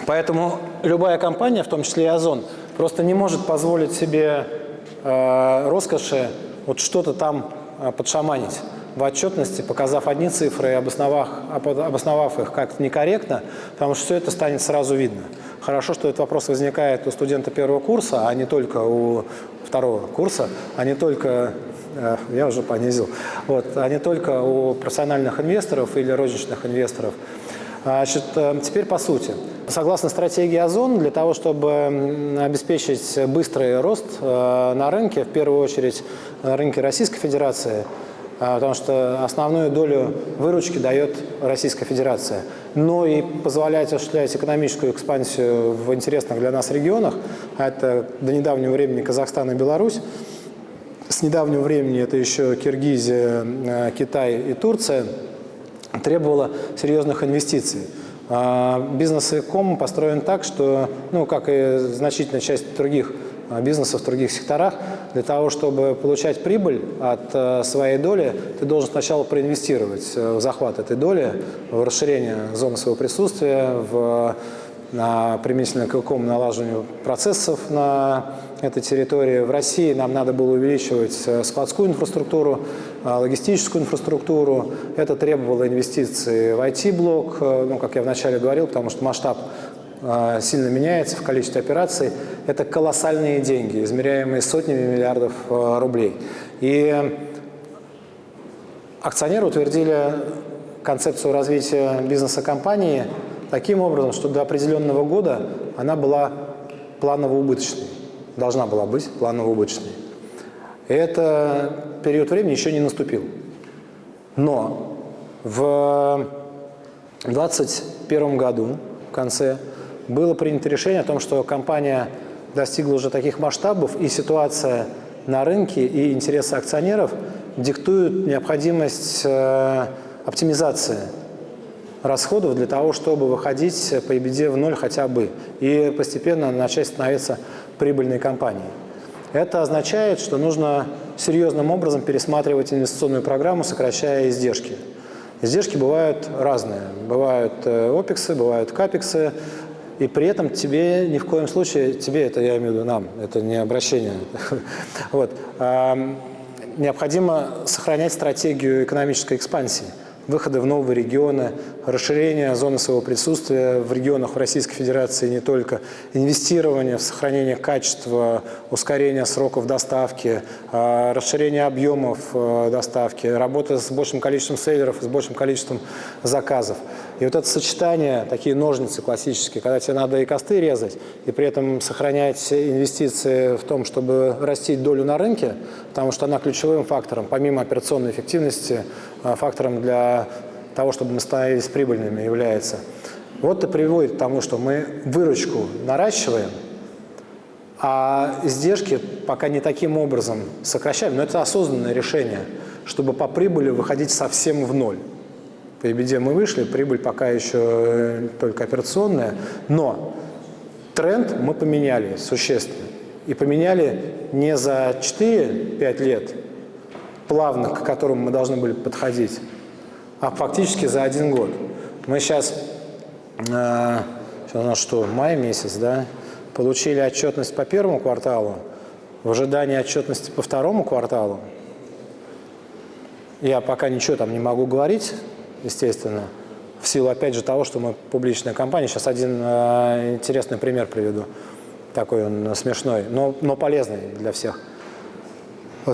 поэтому любая компания, в том числе и Озон, просто не может позволить себе а, роскоши вот что-то там подшаманить в отчетности, показав одни цифры и обосновав, обосновав их как-то некорректно, потому что все это станет сразу видно. Хорошо, что этот вопрос возникает у студента первого курса, а не только у второго курса, а не только, э, я уже понизил, вот, а не только у профессиональных инвесторов или розничных инвесторов. Значит, э, теперь по сути. Согласно стратегии Озон, для того, чтобы обеспечить быстрый рост э, на рынке, в первую очередь на рынке Российской Федерации, потому что основную долю выручки дает Российская Федерация. Но и позволять осуществлять экономическую экспансию в интересных для нас регионах, а это до недавнего времени Казахстан и Беларусь, с недавнего времени это еще Киргизия, а, Китай и Турция, требовало серьезных инвестиций. А, бизнес Эком построен так, что, ну, как и значительная часть других Э, бизнеса в других секторах, для того, чтобы получать прибыль от э, своей доли, ты должен сначала проинвестировать э, в захват этой доли, в расширение зоны своего присутствия, в на применительно к какому налаживанию процессов на этой территории. В России нам надо было увеличивать складскую инфраструктуру, логистическую инфраструктуру. Это требовало инвестиций в IT-блок, ну, как я вначале говорил, потому что масштаб а, сильно меняется в количестве операций, это колоссальные деньги, измеряемые сотнями миллиардов а, рублей. И акционеры утвердили концепцию развития бизнеса компании таким образом, что до определенного года она была планово-убыточной, должна была быть планово-убыточной. И это период времени еще не наступил. Но в 2021 году, в конце, было принято решение о том, что компания достигла уже таких масштабов, и ситуация на рынке и интересы акционеров диктуют необходимость э, оптимизации расходов для того, чтобы выходить по EBD в ноль хотя бы и постепенно начать становиться прибыльной компанией. Это означает, что нужно серьезным образом пересматривать инвестиционную программу, сокращая издержки. Издержки бывают разные. Бывают э, опексы, бывают капексы, и при этом тебе ни в коем случае, тебе это я имею в виду нам, это не обращение, (laughs) вот, необходимо сохранять стратегию экономической экспансии выхода в новые регионы, расширение зоны своего присутствия в регионах Российской Федерации не только, инвестирование в сохранение качества, ускорение сроков доставки, а, расширение объемов э, доставки, работа с большим количеством сейлеров и с большим количеством заказов. И вот это сочетание, такие ножницы классические, когда тебе надо и косты резать, и при этом сохранять инвестиции в том, чтобы растить долю на рынке, потому что она ключевым фактором, помимо операционной эффективности, э, фактором для того, чтобы мы становились прибыльными, является. Вот это приводит к тому, что мы выручку наращиваем, а издержки пока не таким образом сокращаем, но это осознанное решение, чтобы по прибыли выходить совсем в ноль. По EBD мы вышли, прибыль пока еще э, только операционная, но тренд мы поменяли существенно. И поменяли не за 4-5 лет, плавно к которым мы должны были подходить, а фактически за один год. Мы сейчас, э, у нас что, май месяц, да, получили отчетность по первому кварталу, в ожидании отчетности по второму кварталу. Я пока ничего там не могу говорить, естественно, в силу, опять же, того, что мы публичная компания. Сейчас один э, интересный пример приведу. Такой он смешной, но, но полезный для всех.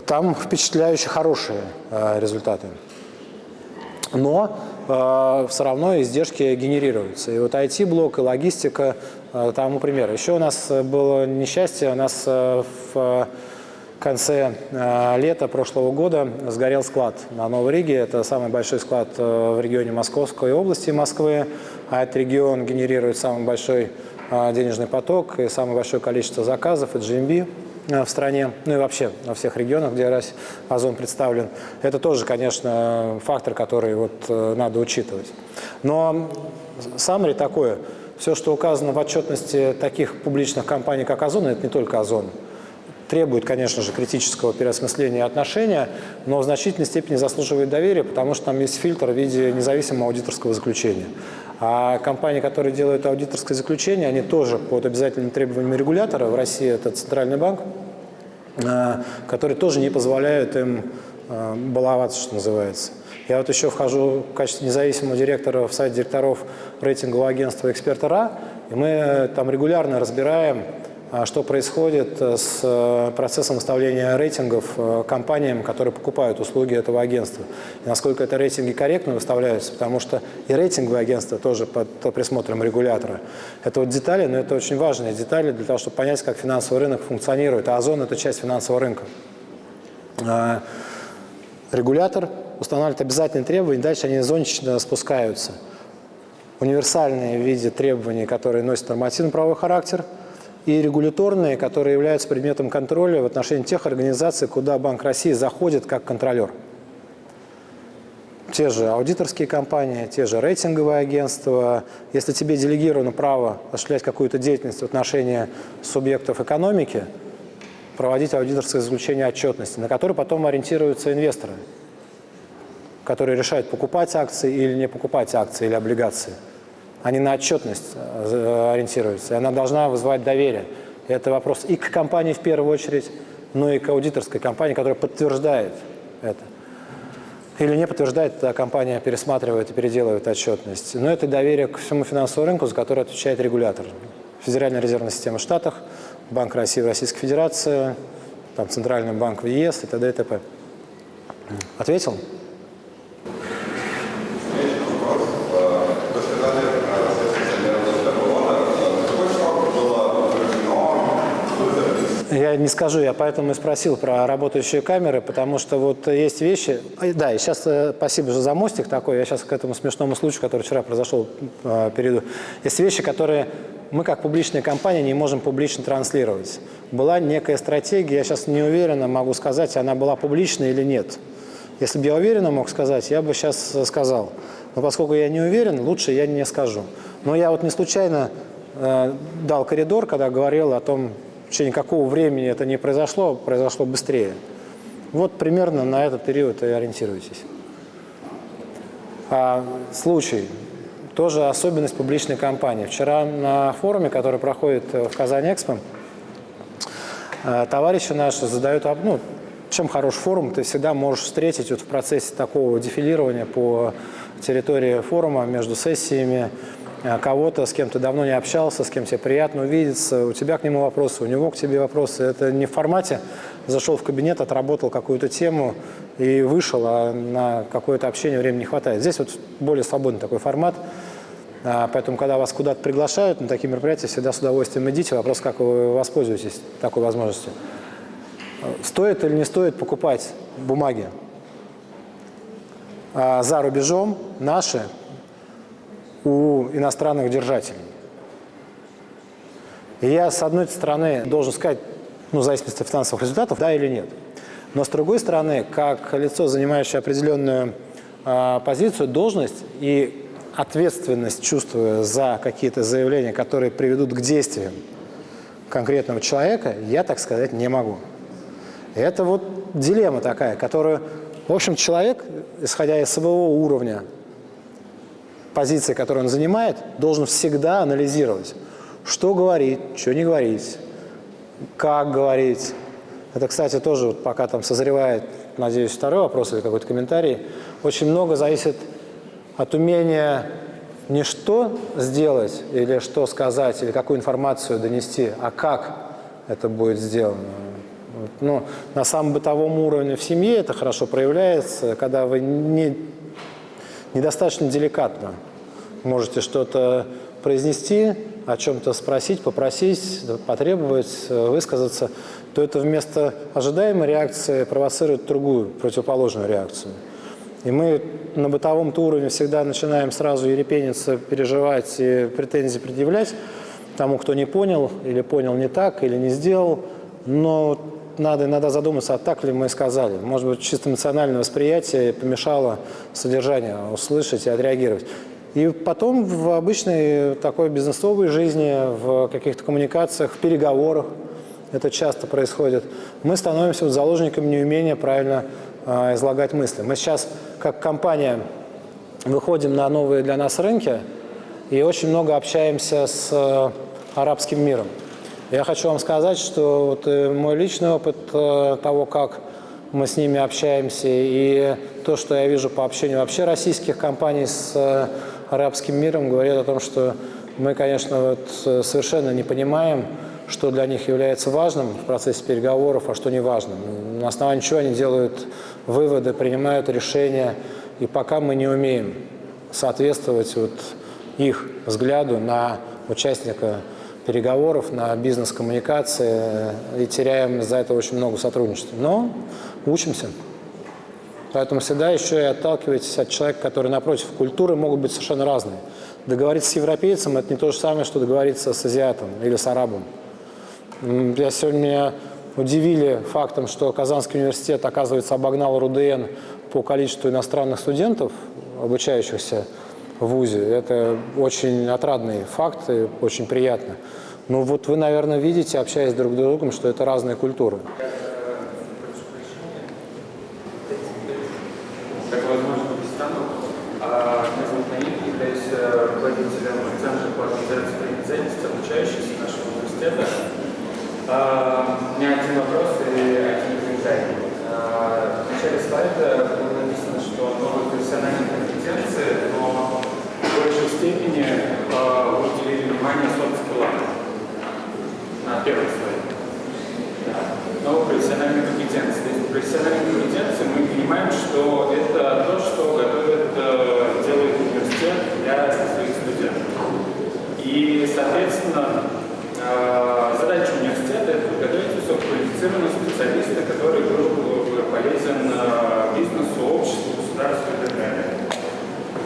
Там впечатляющие хорошие э, результаты. Но э, все равно издержки генерируются. И вот IT-блок, и логистика э, тому пример. Еще у нас было несчастье, у нас в конце лета прошлого года сгорел склад на Новой Риге. Это самый большой склад в регионе Московской области Москвы. А этот регион генерирует самый большой денежный поток и самое большое количество заказов, это GMB в стране, ну и вообще во всех регионах, где Озон представлен. Это тоже, конечно, фактор, который вот надо учитывать. Но самое такое, все, что указано в отчетности таких публичных компаний, как Озон, это не только Озон требует, конечно же, критического переосмысления отношения, но в значительной степени заслуживает доверия, потому что там есть фильтр в виде независимого аудиторского заключения. А компании, которые делают аудиторское заключение, они тоже под обязательными требованиями регулятора, в России это Центральный банк, а, которые тоже не позволяют им а, баловаться, что называется. Я вот еще вхожу в качестве независимого директора в сайт директоров рейтингового агентства «Эксперта РА», и мы там регулярно разбираем что происходит э, с э, процессом выставления рейтингов э, компаниям, которые покупают услуги этого агентства. И насколько это рейтинги корректно выставляются, потому что и рейтинговые агентства тоже под присмотром регулятора. Это вот детали, но это очень важные детали для того, чтобы понять, как финансовый рынок функционирует. А Озон – это часть финансового рынка. А, регулятор устанавливает обязательные требования, дальше они зонтично спускаются. Универсальные в виде требований, которые носят нормативно-правовой характер – и регуляторные, которые являются предметом контроля в отношении тех организаций, куда Банк России заходит как контролер. Те же аудиторские компании, те же рейтинговые агентства. Если тебе делегировано право осуществлять какую-то деятельность в отношении субъектов экономики, проводить аудиторское заключение отчетности, на который потом ориентируются инвесторы, которые решают, покупать акции или не покупать акции или облигации – они на отчетность э, ориентируются, и она должна вызывать доверие. Это вопрос и к компании в первую очередь, но и к аудиторской компании, которая подтверждает это. Или не подтверждает, тогда компания пересматривает и переделывает отчетность. Но это доверие к всему финансовому рынку, за которое отвечает регулятор. Федеральная резервная система в Штатах, Банк России в Российской Федерации, там, Центральный банк в ЕС и т.д. и т.п. Ответил? Я не скажу, я поэтому и спросил про работающие камеры, потому что вот есть вещи... Да, и сейчас э, спасибо же за мостик такой, я сейчас к этому смешному случаю, который вчера произошел, э, перейду. Есть вещи, которые мы как публичная компания не можем публично транслировать. Была некая стратегия, я сейчас не уверенно могу сказать, она была публичная или нет. Если бы я уверенно мог сказать, я бы сейчас сказал. Но поскольку я не уверен, лучше я не скажу. Но я вот не случайно э, дал коридор, когда говорил о том, в течение какого времени это не произошло, произошло быстрее. Вот примерно на этот период и ориентируйтесь. А, случай. Тоже особенность публичной кампании. Вчера на форуме, который проходит в Казань-Экспо, э, товарищи наши задают, ну, чем хорош форум, ты всегда можешь встретить вот в процессе такого дефилирования по территории форума между сессиями, кого-то, с кем ты давно не общался, с кем тебе приятно увидеться, у тебя к нему вопросы, у него к тебе вопросы. Это не в формате зашел в кабинет, отработал какую-то тему и вышел, а на какое-то общение времени не хватает. Здесь вот более свободный такой формат. А, поэтому, когда вас куда-то приглашают на такие мероприятия, всегда с удовольствием идите. Вопрос, как вы воспользуетесь такой возможностью. Стоит или не стоит покупать бумаги? А за рубежом наши у иностранных держателей. И я, с одной стороны, должен сказать, ну, в зависимости от финансовых результатов, да или нет. Но с другой стороны, как лицо, занимающее определенную э, позицию, должность и ответственность, чувствуя за какие-то заявления, которые приведут к действиям конкретного человека, я так сказать не могу. Это вот дилемма такая, которую, в общем, человек, исходя из своего уровня позиции, которую он занимает, должен всегда анализировать, что говорить, что не говорить, как говорить. Это, кстати, тоже вот пока там созревает вот, надеюсь, второй вопрос или какой-то комментарий, очень много зависит от умения не что сделать или что сказать, или какую информацию донести, а как это будет сделано. Ну, на самом бытовом уровне в семье это хорошо проявляется, когда вы не, недостаточно деликатно можете что-то произнести, о чем-то спросить, попросить, потребовать, высказаться, то это вместо ожидаемой реакции провоцирует другую, противоположную реакцию. И мы на бытовом уровне всегда начинаем сразу ерепениться, переживать и претензии предъявлять тому, кто не понял, или понял не так, или не сделал. Но надо иногда задуматься, а так ли мы сказали. Может быть, чисто эмоциональное восприятие помешало содержание услышать и отреагировать. И потом в обычной такой бизнесовой жизни, в каких-то коммуникациях, в переговорах, это часто происходит, мы становимся вот заложниками неумения правильно э, излагать мысли. Мы сейчас, как компания, выходим на новые для нас рынки и очень много общаемся с э, арабским миром. Я хочу вам сказать, что вот э, мой личный опыт э, того, как мы с ними общаемся, и то, что я вижу по общению вообще российских компаний с э, арабским миром, говорит о том, что мы, конечно, вот совершенно не понимаем, что для них является важным в процессе переговоров, а что не важным. На основании чего они делают выводы, принимают решения. И пока мы не умеем соответствовать вот их взгляду на участника переговоров, на бизнес-коммуникации и теряем за это очень много сотрудничества. Но учимся. Поэтому всегда еще и отталкивайтесь от человека, который напротив. Культуры могут быть совершенно разные. Договориться с европейцем – это не то же самое, что договориться с азиатом или с арабом. Я сегодня меня удивили фактом, что Казанский университет, оказывается, обогнал РУДН по количеству иностранных студентов, обучающихся в ВУЗе. Это очень отрадный факт и очень приятно. Но вот вы, наверное, видите, общаясь друг с другом, что это разные культуры. Как возможно, без станов. А меня зовут Наиль, являюсь руководителем Центра по организации занятости обучающихся нашего университета. А, у меня один вопрос и один комментарий. А, в начале слайда было написано, что новые профессиональные компетенции, но в большей степени а, уделили внимание софт-скиллам на первом слайде. Да. Новые профессиональные компетенции. То есть профессиональные компетенции мы понимаем, что это то, что готовит, э, делает университет для своих студентов. И, соответственно, э, задача университета – это подготовить высококвалифицированного специалиста, который был бы полезен э, бизнесу, обществу, государству и так далее.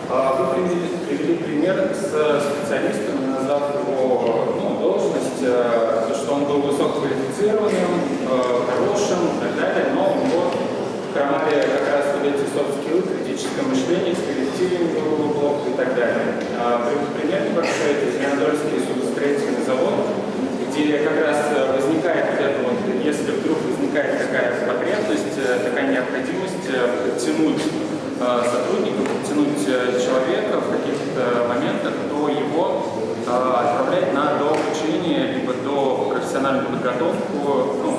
А вы привели, привели пример с специалистом, назвав его ну, должность, э, то, что он был высококвалифицированным, хорошим и так далее, но у него хромали как раз вот эти софт-скиллы, критическое мышление, с коллективом было плохо и так далее. А, пример небольшой – это Зеленодольский судостроительный завод, где как раз возникает вот это вот, если вдруг возникает такая потребность, такая необходимость подтянуть сотрудников, подтянуть человека в каких-то моментах, то его отправлять на дообучение, либо до профессиональную подготовку, ну,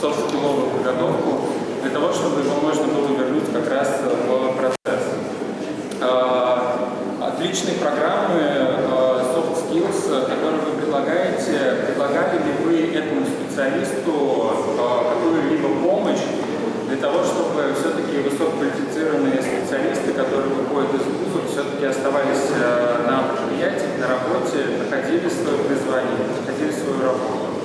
софт-скилловую подготовку, для того, чтобы его можно было вернуть как раз в процесс. Отличные программы soft skills, которые вы предлагаете, предлагали ли вы этому специалисту какую-либо помощь для того, чтобы все-таки высококвалифицированные специалисты, которые выходят из вузов, все-таки оставались на предприятиях, на работе, находили свое призвание, находили свою работу.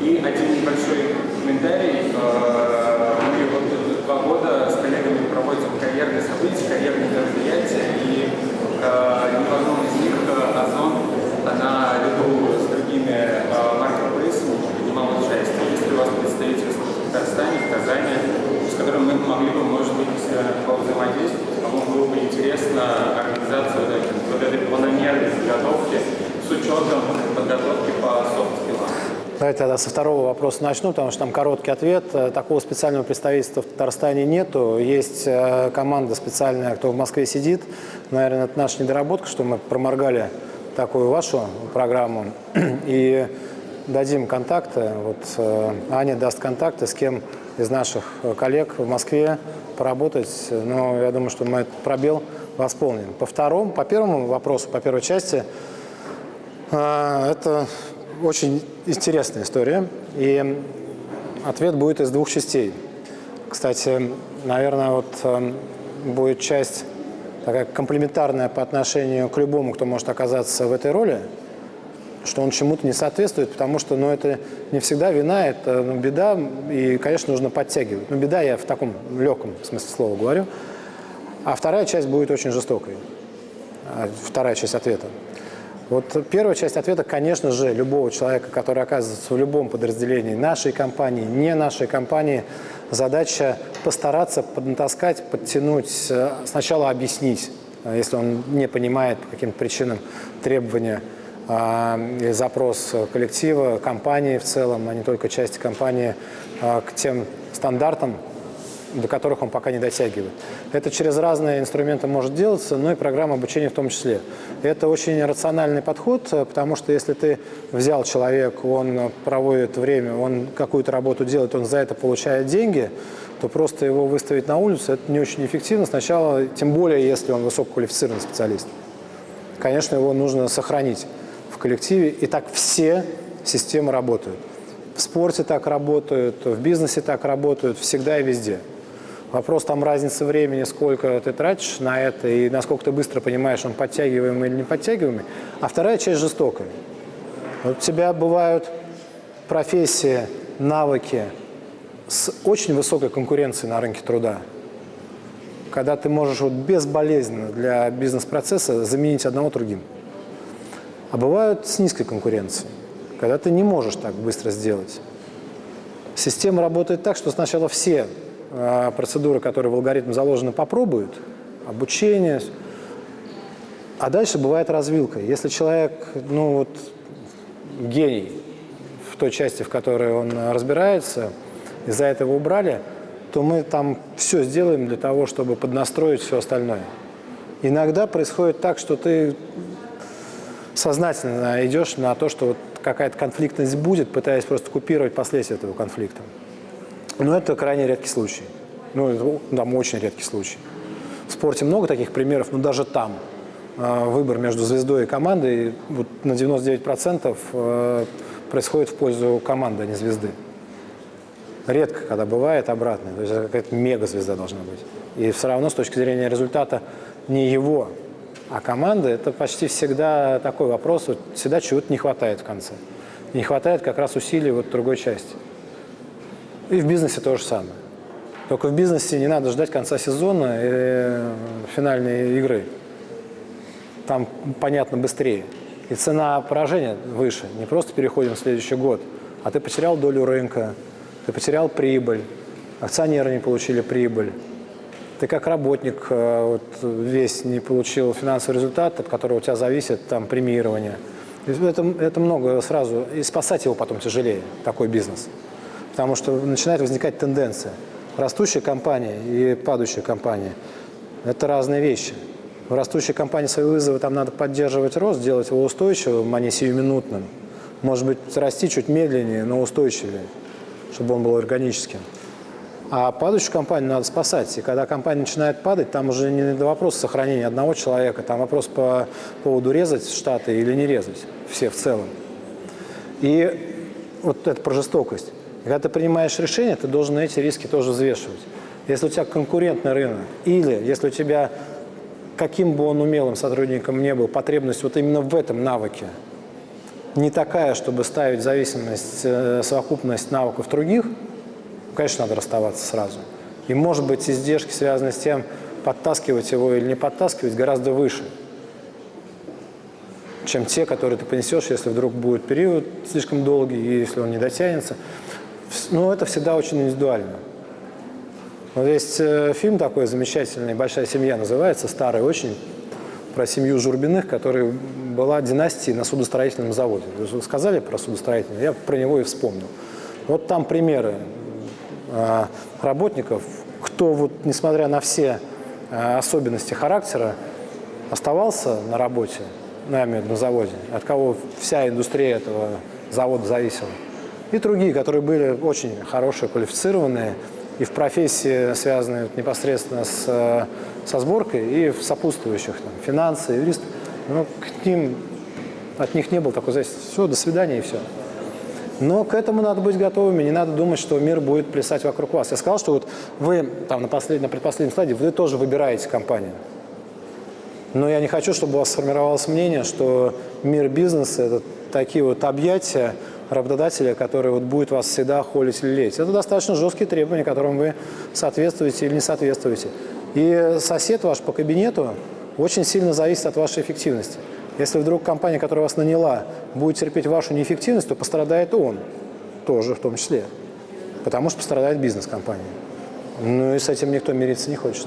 И один небольшой комментарий. Мы вот два года с коллегами проводим карьерные события, карьерные мероприятия, и ни в одном из них Озон наряду с другими маркетплейсами принимал участие. Если у вас представительство в Татарстане, в Казани, с которым мы могли бы, может быть, повзаимодействовать, кому было бы интересно организация вот этой, вот этой планомерной подготовки с учетом подготовки по софт-скиллам. Давайте тогда со второго вопроса начну, потому что там короткий ответ. Такого специального представительства в Татарстане нету. Есть команда специальная, кто в Москве сидит. Наверное, это наша недоработка, что мы проморгали такую вашу программу. (clears throat) И дадим контакты. Вот Аня даст контакты, с кем из наших коллег в Москве поработать, но я думаю, что мы этот пробел восполним. По второму, по первому вопросу, по первой части, э, это очень интересная история, и ответ будет из двух частей. Кстати, наверное, вот э, будет часть такая комплементарная по отношению к любому, кто может оказаться в этой роли, что он чему-то не соответствует, потому что ну, это не всегда вина, это ну, беда, и, конечно, нужно подтягивать. Но ну, беда я в таком легком смысле слова говорю. А вторая часть будет очень жестокой. А, вторая часть ответа. Вот первая часть ответа, конечно же, любого человека, который оказывается в любом подразделении нашей компании, не нашей компании, задача постараться поднатаскать, подтянуть, э, сначала объяснить, э, если он не понимает по каким-то причинам требования а, или запрос коллектива, компании в целом, а не только части компании, а, к тем стандартам, до которых он пока не дотягивает. Это через разные инструменты может делаться, но и программа обучения в том числе. Это очень рациональный подход, потому что если ты взял человека, он проводит время, он какую-то работу делает, он за это получает деньги, то просто его выставить на улицу – это не очень эффективно. Сначала, тем более, если он высококвалифицированный специалист. Конечно, его нужно сохранить в коллективе, и так все системы работают. В спорте так работают, в бизнесе так работают, всегда и везде. Вопрос там разницы времени, сколько ты тратишь на это и насколько ты быстро понимаешь, он подтягиваемый или не подтягиваемый. А вторая часть жестокая. Вот у тебя бывают профессии, навыки с очень высокой конкуренцией на рынке труда, когда ты можешь вот безболезненно для бизнес-процесса заменить одного другим. А бывают с низкой конкуренцией, когда ты не можешь так быстро сделать. Система работает так, что сначала все процедуры, которые в алгоритм заложены, попробуют, обучение. А дальше бывает развилка. Если человек, ну вот, гений в той части, в которой он разбирается, из-за этого убрали, то мы там все сделаем для того, чтобы поднастроить все остальное. Иногда происходит так, что ты сознательно идешь на то, что вот какая-то конфликтность будет, пытаясь просто купировать последствия этого конфликта. Но это крайне редкий случай. Ну, там очень редкий случай. В спорте много таких примеров, но даже там э, выбор между звездой и командой вот на 99% э, происходит в пользу команды, а не звезды. Редко, когда бывает обратное. То есть какая-то мега-звезда должна быть. И все равно с точки зрения результата не его, а команды, это почти всегда такой вопрос, вот всегда чего-то не хватает в конце. Не хватает как раз усилий вот другой части. И в бизнесе то же самое. Только в бизнесе не надо ждать конца сезона и финальной игры. Там, понятно, быстрее. И цена поражения выше. Не просто переходим в следующий год, а ты потерял долю рынка, ты потерял прибыль, акционеры не получили прибыль. Ты как работник э, вот, весь не получил финансовый результат, от которого у тебя зависит там, премирование. Это, это много сразу. И спасать его потом тяжелее, такой бизнес. Потому что начинает возникать тенденция. Растущая компания и падающая компания – это разные вещи. В растущей компании свои вызовы там надо поддерживать рост, делать его устойчивым, а не сиюминутным. Может быть, расти чуть медленнее, но устойчивее, чтобы он был органическим. А падающую компанию надо спасать. И когда компания начинает падать, там уже не до вопроса сохранения одного человека, там вопрос по поводу резать штаты или не резать, все в целом. И вот это про жестокость. Когда ты принимаешь решение, ты должен эти риски тоже взвешивать. Если у тебя конкурентный рынок, или если у тебя, каким бы он умелым сотрудником не был, потребность вот именно в этом навыке не такая, чтобы ставить зависимость, э, совокупность навыков других, конечно, надо расставаться сразу. И, может быть, издержки, связанные с тем, подтаскивать его или не подтаскивать, гораздо выше, чем те, которые ты понесешь, если вдруг будет период слишком долгий, и если он не дотянется. Ну, это всегда очень индивидуально. Вот есть э, фильм такой замечательный «Большая семья» называется, старый очень, про семью Журбиных, которая была династией на судостроительном заводе. Вы сказали про судостроительный, я про него и вспомнил. Вот там примеры э, работников, кто, вот, несмотря на все э, особенности характера, оставался на работе, на заводе, от кого вся индустрия этого завода зависела. И другие, которые были очень хорошие, квалифицированные, и в профессии, связанные непосредственно с, э, со сборкой, и в сопутствующих, там, финансы, юрист, ну, к ним, от них не было такой зависимости. Все, до свидания и все. Но к этому надо быть готовыми, не надо думать, что мир будет плясать вокруг вас. Я сказал, что вот вы там на, послед... на предпоследнем слайде, вы тоже выбираете компанию. Но я не хочу, чтобы у вас сформировалось мнение, что мир бизнеса – это такие вот объятия работодателя, который вот будет вас всегда холить или лезть. Это достаточно жесткие требования, которым вы соответствуете или не соответствуете. И сосед ваш по кабинету очень сильно зависит от вашей эффективности. Если вдруг компания, которая вас наняла, будет терпеть вашу неэффективность, то пострадает он тоже в том числе. Потому что пострадает бизнес компании. Ну и с этим никто мириться не хочет.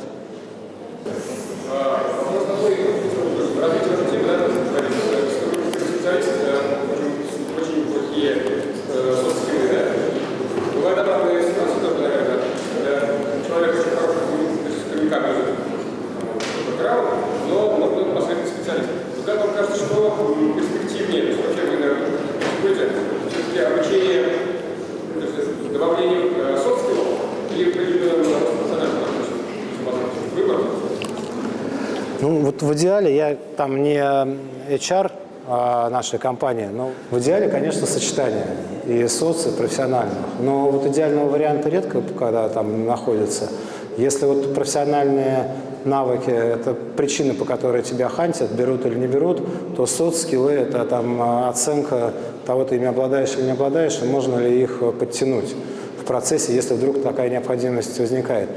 Ну, в идеале, я там не HR а нашей компании, но в идеале, конечно, сочетание и соци, профессиональных. Но вот идеального варианта редко, когда там находится. Если вот профессиональные навыки – это причины, по которой тебя хантят, берут или не берут, то соц-скиллы – это там оценка того, ты ими обладаешь или не обладаешь, и можно ли их подтянуть в процессе, если вдруг такая необходимость возникает.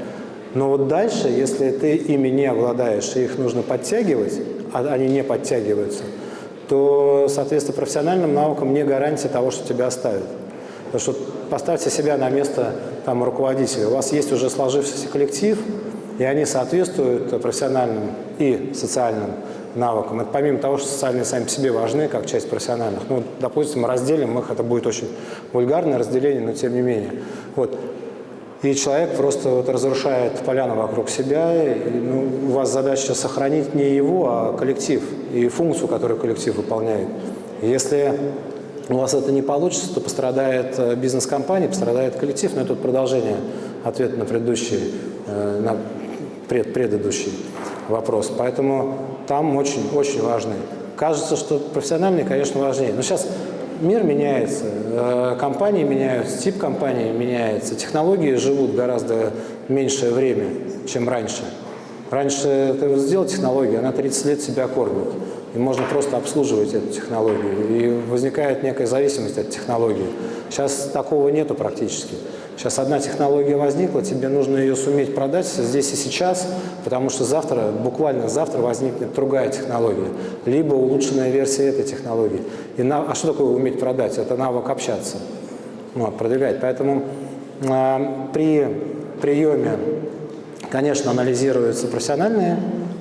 Но вот дальше, если ты ими не обладаешь, и их нужно подтягивать, а они не подтягиваются, то, соответственно, профессиональным навыкам не гарантия того, что тебя оставят. Потому что поставьте себя на место там, руководителя. У вас есть уже сложившийся коллектив, и они соответствуют профессиональным и социальным навыкам. Это помимо того, что социальные сами по себе важны, как часть профессиональных. Ну, допустим, разделим их, это будет очень вульгарное разделение, но тем не менее. Вот. И человек просто вот разрушает поляну вокруг себя. И, ну, у вас задача сохранить не его, а коллектив и функцию, которую коллектив выполняет. Если у вас это не получится, то пострадает э, бизнес-компания, пострадает коллектив. Но это продолжение ответа на предыдущий, э, на пред, предыдущий вопрос. Поэтому там очень-очень важны. Кажется, что профессиональные, конечно, важнее. Но сейчас мир меняется, э, компании меняются, тип компании меняется, технологии живут гораздо меньшее время, чем раньше. Раньше ты сделал технологию, она 30 лет себя кормит, и можно просто обслуживать эту технологию, и возникает некая зависимость от технологии. Сейчас такого нету практически. Сейчас одна технология возникла, тебе нужно ее суметь продать здесь и сейчас, потому что завтра, буквально завтра возникнет другая технология, либо улучшенная версия этой технологии. И на, а что такое уметь продать? Это навык общаться, вот, продвигать. Поэтому э, при приеме, конечно, анализируются профессиональные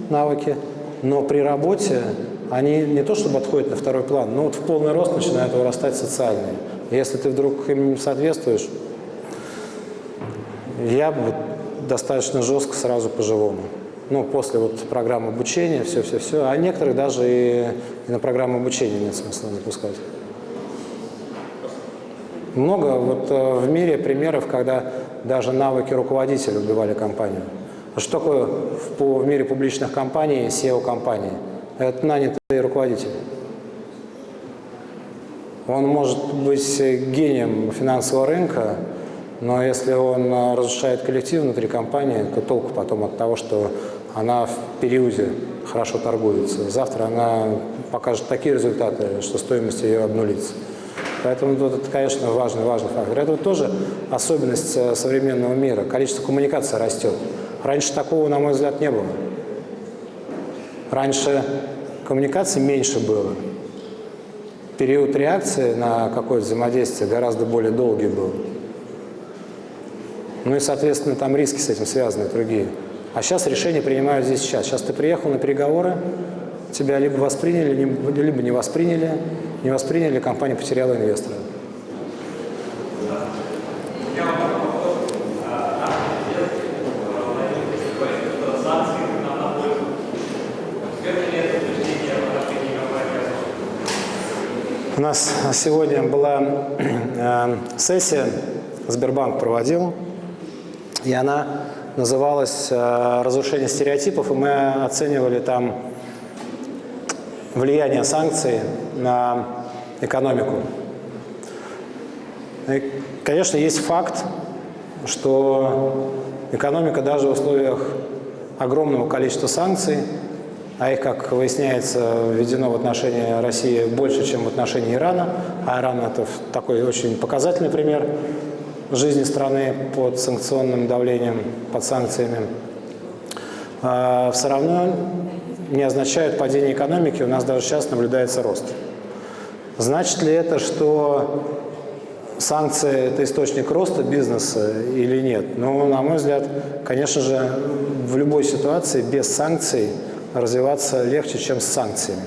навыки, но при работе они не то чтобы отходят на второй план, но вот в полный рост начинают вырастать социальные. Если ты вдруг им соответствуешь, я бы достаточно жестко сразу по-живому. Ну, после вот программы обучения, все-все-все. А некоторых даже и, и на программу обучения нет смысла запускать. Много вот э, в мире примеров, когда даже навыки руководителя убивали компанию. А что такое в, в мире публичных компаний SEO-компании? Это нанятый руководитель. Он может быть гением финансового рынка, но если он э, разрушает коллектив внутри компании, то толку потом от того, что она в периоде хорошо торгуется. Завтра она покажет такие результаты, что стоимость ее обнулится. Поэтому тут это, конечно, важный, важный фактор. Это вот тоже особенность э, современного мира. Количество коммуникации растет. Раньше такого, на мой взгляд, не было. Раньше коммуникации меньше было. Период реакции на какое-то взаимодействие гораздо более долгий был. Ну и, соответственно, там риски с этим связаны другие. А сейчас решения принимают здесь сейчас. Сейчас ты приехал на переговоры, тебя либо восприняли, либо не восприняли. Не восприняли, компания потеряла инвестора. У нас сегодня была э, сессия, Сбербанк проводил, и она называлась э, «Разрушение стереотипов», и мы оценивали там влияние санкций на экономику. И, конечно, есть факт, что экономика даже в условиях огромного количества санкций, а их, как выясняется, введено в отношении России больше, чем в отношении Ирана, а Иран – это такой очень показательный пример жизни страны под санкционным давлением, под санкциями, а, все равно не означает падение экономики, у нас даже сейчас наблюдается рост. Значит ли это, что санкции – это источник роста бизнеса или нет? Ну, на мой взгляд, конечно же, в любой ситуации без санкций развиваться легче, чем с санкциями.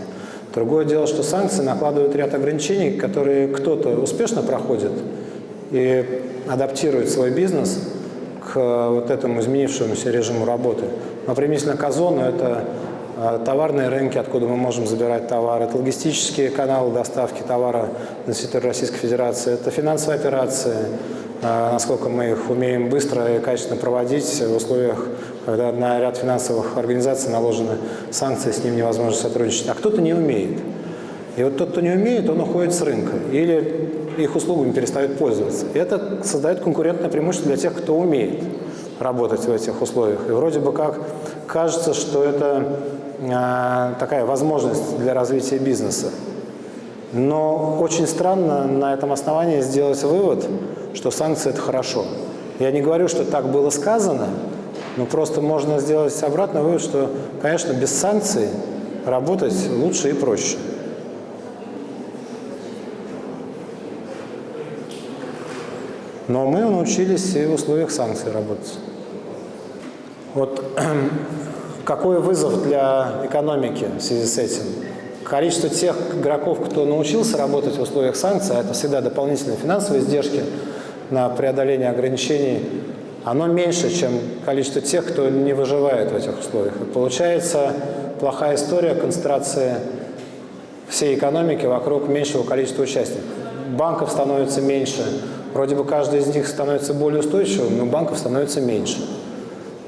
Другое дело, что санкции накладывают ряд ограничений, которые кто-то успешно проходит и адаптирует свой бизнес к вот этому изменившемуся режиму работы. Например, на к Озону – это а, товарные рынки, откуда мы можем забирать товар, это логистические каналы доставки товара на территорию Российской Федерации, это финансовые операции, а, насколько мы их умеем быстро и качественно проводить в условиях, когда на ряд финансовых организаций наложены санкции, с ним невозможно сотрудничать. А кто-то не умеет. И вот тот, кто не умеет, он уходит с рынка или их услугами перестают пользоваться. И это создает конкурентное преимущество для тех, кто умеет работать в этих условиях. И вроде бы как кажется, что это э, такая возможность для развития бизнеса. Но очень странно на этом основании сделать вывод, что санкции – это хорошо. Я не говорю, что так было сказано, но просто можно сделать обратный вывод, что, конечно, без санкций работать лучше и проще. Но мы научились и в условиях санкций работать. Вот (clears throat) какой вызов для экономики в связи с этим? Количество тех игроков, кто научился работать в условиях санкций, а это всегда дополнительные финансовые издержки на преодоление ограничений, оно меньше, чем количество тех, кто не выживает в этих условиях. И получается плохая история концентрации всей экономики вокруг меньшего количества участников. Банков становится меньше, Вроде бы каждый из них становится более устойчивым, но банков становится меньше.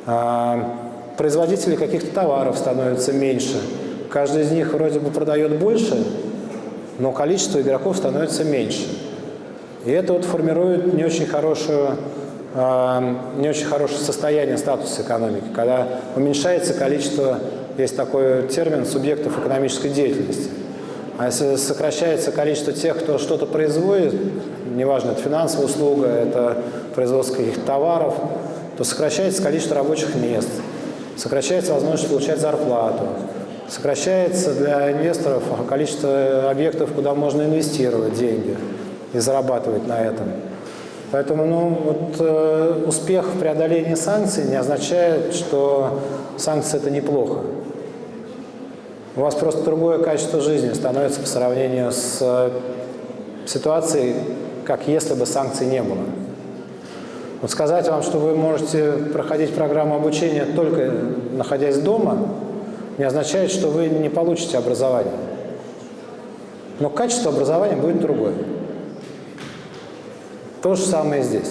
А, производителей каких-то товаров становится меньше. Каждый из них вроде бы продает больше, но количество игроков становится меньше. И это вот формирует не очень хорошую а, не очень хорошее состояние статуса экономики, когда уменьшается количество, есть такой термин, субъектов экономической деятельности. А если сокращается количество тех, кто что-то производит, неважно, это финансовая услуга, это производство каких-то товаров, то сокращается количество рабочих мест, сокращается возможность получать зарплату, сокращается для инвесторов количество объектов, куда можно инвестировать деньги и зарабатывать на этом. Поэтому ну, вот, э, успех в преодолении санкций не означает, что санкции – это неплохо. У вас просто другое качество жизни становится по сравнению с э, ситуацией, как если бы санкций не было. Вот сказать вам, что вы можете проходить программу обучения только находясь дома, не означает, что вы не получите образование. Но качество образования будет другое. То же самое здесь.